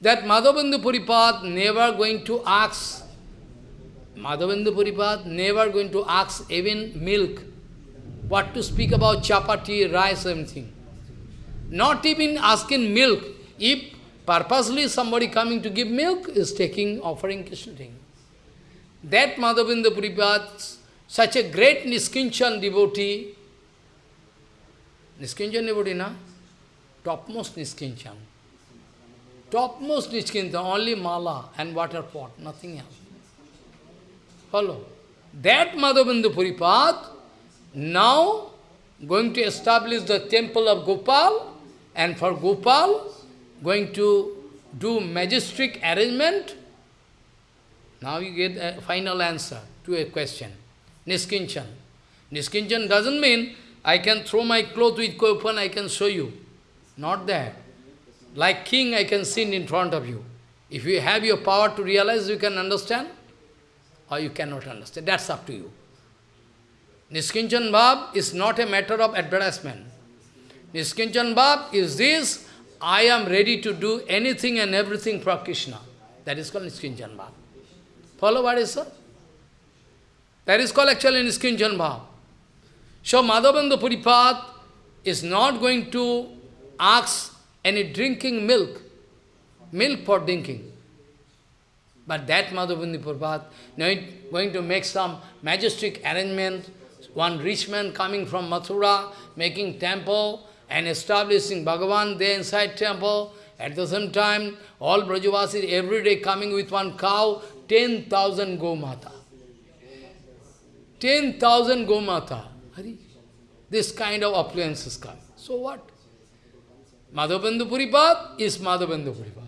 That Madhavendra Puripad never going to ask Madhavendra Puripad never going to ask even milk. What to speak about chapati, rice, anything. Not even asking milk. If purposely somebody coming to give milk is taking, offering Krishna thing. That Madhavendra Puripad, such a great Niskinchan devotee, Niskinchan devotee, na? Topmost Niskinchan. Topmost Niskinchan, only mala and water pot, nothing else. Follow. That Madhavendra Puripad now going to establish the temple of Gopal and for Gopal going to do majestic arrangement. Now you get a final answer to a question. Niskinchan. Niskinchan doesn't mean I can throw my cloth with open, I can show you. Not that. Like king, I can sit in front of you. If you have your power to realize, you can understand or you cannot understand. That's up to you. Niskinchan Bhav is not a matter of advertisement. Niskinchan Bhav is this, I am ready to do anything and everything for Krishna. That is called Niskinchan Bhav. Follow what is said? That is called actually Niskinchan Bhav. So Madhavendra Puripad is not going to ask any drinking milk, milk for drinking. But that Madhavendra Puripad going to make some majestic arrangement, one rich man coming from Mathura, making temple and establishing Bhagavan there inside temple. At the same time, all Brajavasis every day coming with one cow, 10,000 Gomata. 10,000 Gomata. This kind of affluences come. So what? Madhavendra Puripad is Madhavendra Puripad.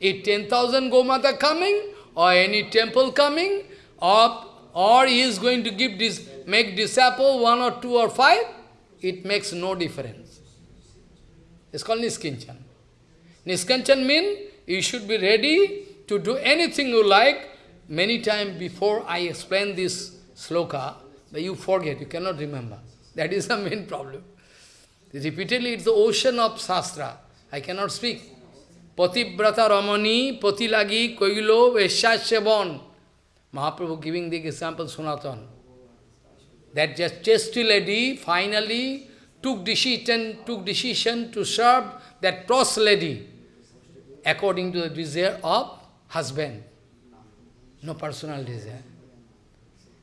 If 10,000 Gomata coming, or any temple coming, or, or he is going to give this, make disciple one or two or five, it makes no difference. It's called Niskinchan. Niskinchan means you should be ready to do anything you like. Many times before I explain this sloka, but you forget, you cannot remember. That is the main problem. Repeatedly, it's the ocean of Shastra. I cannot speak. Patibrata Ramani, Patilagi, Koilo, Veshasevan. Mahaprabhu giving the example Sanatan. That just chastity lady finally took decision, took decision to serve that pros lady according to the desire of husband. No personal desire.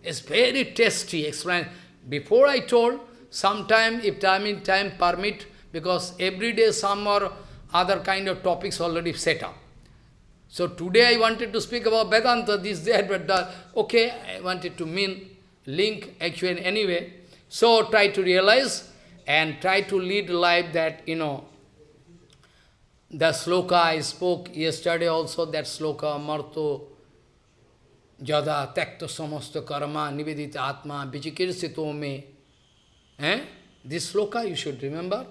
It's very tasty. Explain. Before I told, sometime, if time in time permit, because every day some or other kind of topics already set up. So today I wanted to speak about Vedanta, this, that, but that. Okay, I wanted to mean, link actually anyway. So try to realize and try to lead life that, you know, the sloka I spoke yesterday also, that sloka, Marto, jada takta samasta karma nivedita atma vichikirsito me. Eh? This sloka you should remember.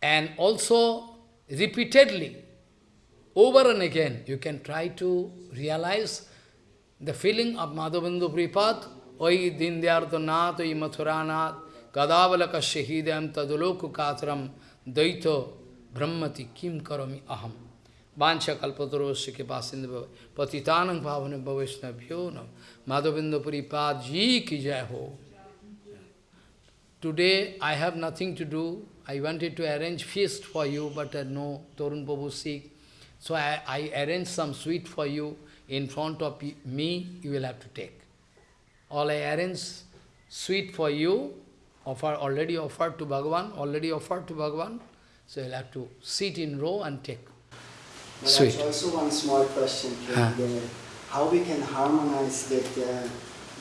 And also, repeatedly, over and again, you can try to realize the feeling of Madhavendra Pripad, Oi Dindyarthanath, Oi Mathuranath, Gadavalaka Shahidam Tadaloku Katram, Daito Brahmati Kim Karami Aham. Vancha Kalpatarosya Kipasinda Patitanang Bhavana Bhaveshnabhyo Nam Madhavendra Pripad Ji Ki Jai Ho. Today I have nothing to do. I wanted to arrange feast for you, but uh, no, Torun Prabhu sick. So I, I arranged some sweet for you in front of me, you will have to take. All I arrange sweet for you, offer already offered to Bhagavan, already offered to Bhagavan. So you'll have to sit in row and take. But Sweet. also one small question Huh. How we can harmonize that uh,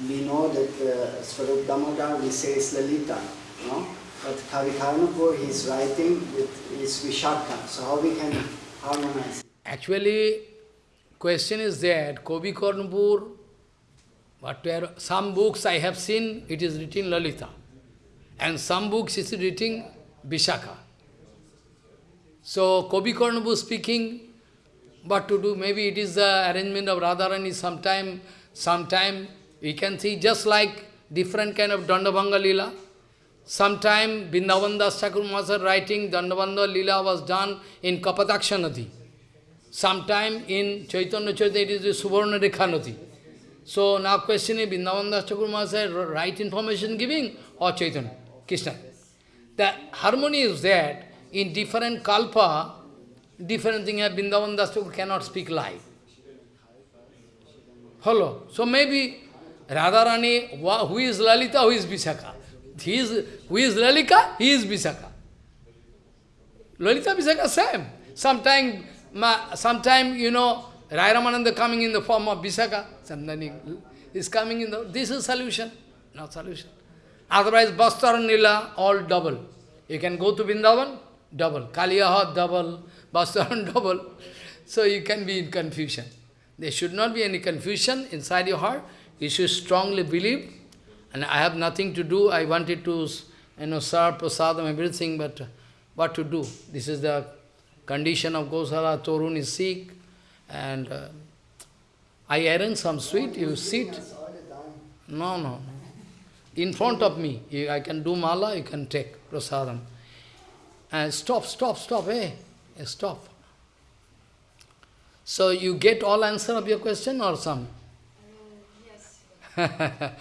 we know that uh, Swarup Damodar we say is Lalita, no? But Kavikarnapur he is writing with is Vishaka. So how we can harmonize? Actually, question is that Kobi Karnapur, whatever, some books I have seen, it is written Lalita. And some books it is written Vishaka. So, Kobi Karnapur speaking, what to do? Maybe it is the arrangement of Radharani sometime, sometime we can see just like different kind of Dandabhanga Lila. Sometime Vrindavan Das Thakur writing Dandabhanga Lila was done in Kapataksha Nadi. Sometime in Chaitanya Chaitanya it is Suvarna Rekha So now question is Vrindavan Das right information giving or Chaitanya, Krishna. The harmony is that in different kalpa, different thing, Vrindavan Das cannot speak live. Hello. So maybe Radharani, who is Lalita, who is Vishaka? He is, who is Lalika, he is Vishaka. Lalita Vishaka same. Sometime, sometime you know, Rai Ramananda coming in the form of Vishaka, sometimes is coming in the, this is solution, not solution. Otherwise, Bastar Nila, all double. You can go to Vrindavan, double. Kaliyaha, double. Bastaran, double. So you can be in confusion. There should not be any confusion inside your heart. You should strongly believe. And I have nothing to do. I wanted to, you know, serve prasadam, everything, but what to do? This is the condition of Gosala. Torun is sick. And uh, I arrange some sweet. You sit. No, no, no. In front of me, I can do mala, you can take prasadam. And stop, stop, stop, hey, stop. So you get all answer of your question or some? Yes,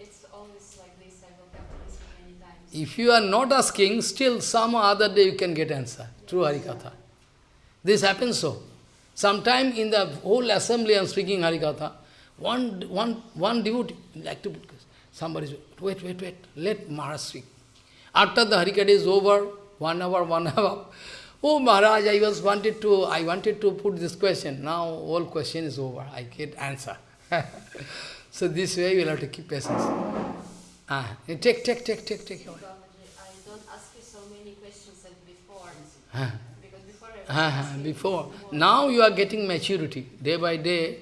it's always like this. I listen many times. If you are not asking, still some other day you can get answer through Harikatha. This happens so. Sometime in the whole assembly I am speaking Harikatha, one, one, one devotee like to put somebody say, wait, wait, wait, let Maharaj speak. After the Harikatha is over, one hour, one hour, oh Maharaj, I was wanted to, I wanted to put this question. Now all question is over. I get answer. so this way you will have to keep patience. Ah, take, take, take, take, take. I don't ask you so many questions as before. Ah. Because before I was Ah, before. Now you are getting maturity. Day by day,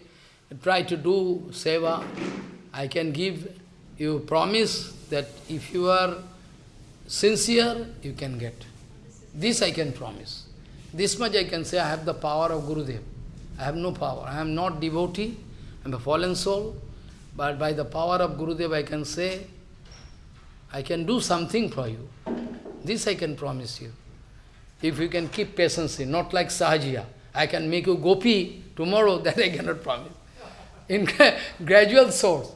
try to do seva. I can give you promise that if you are sincere, you can get. This I can promise. This much I can say, I have the power of Gurudev. I have no power. I am not devotee. I am a fallen soul. But by the power of Gurudev, I can say, I can do something for you. This I can promise you. If you can keep patience, not like Sahajiya. I can make you gopi tomorrow, that I cannot promise. In gradual source.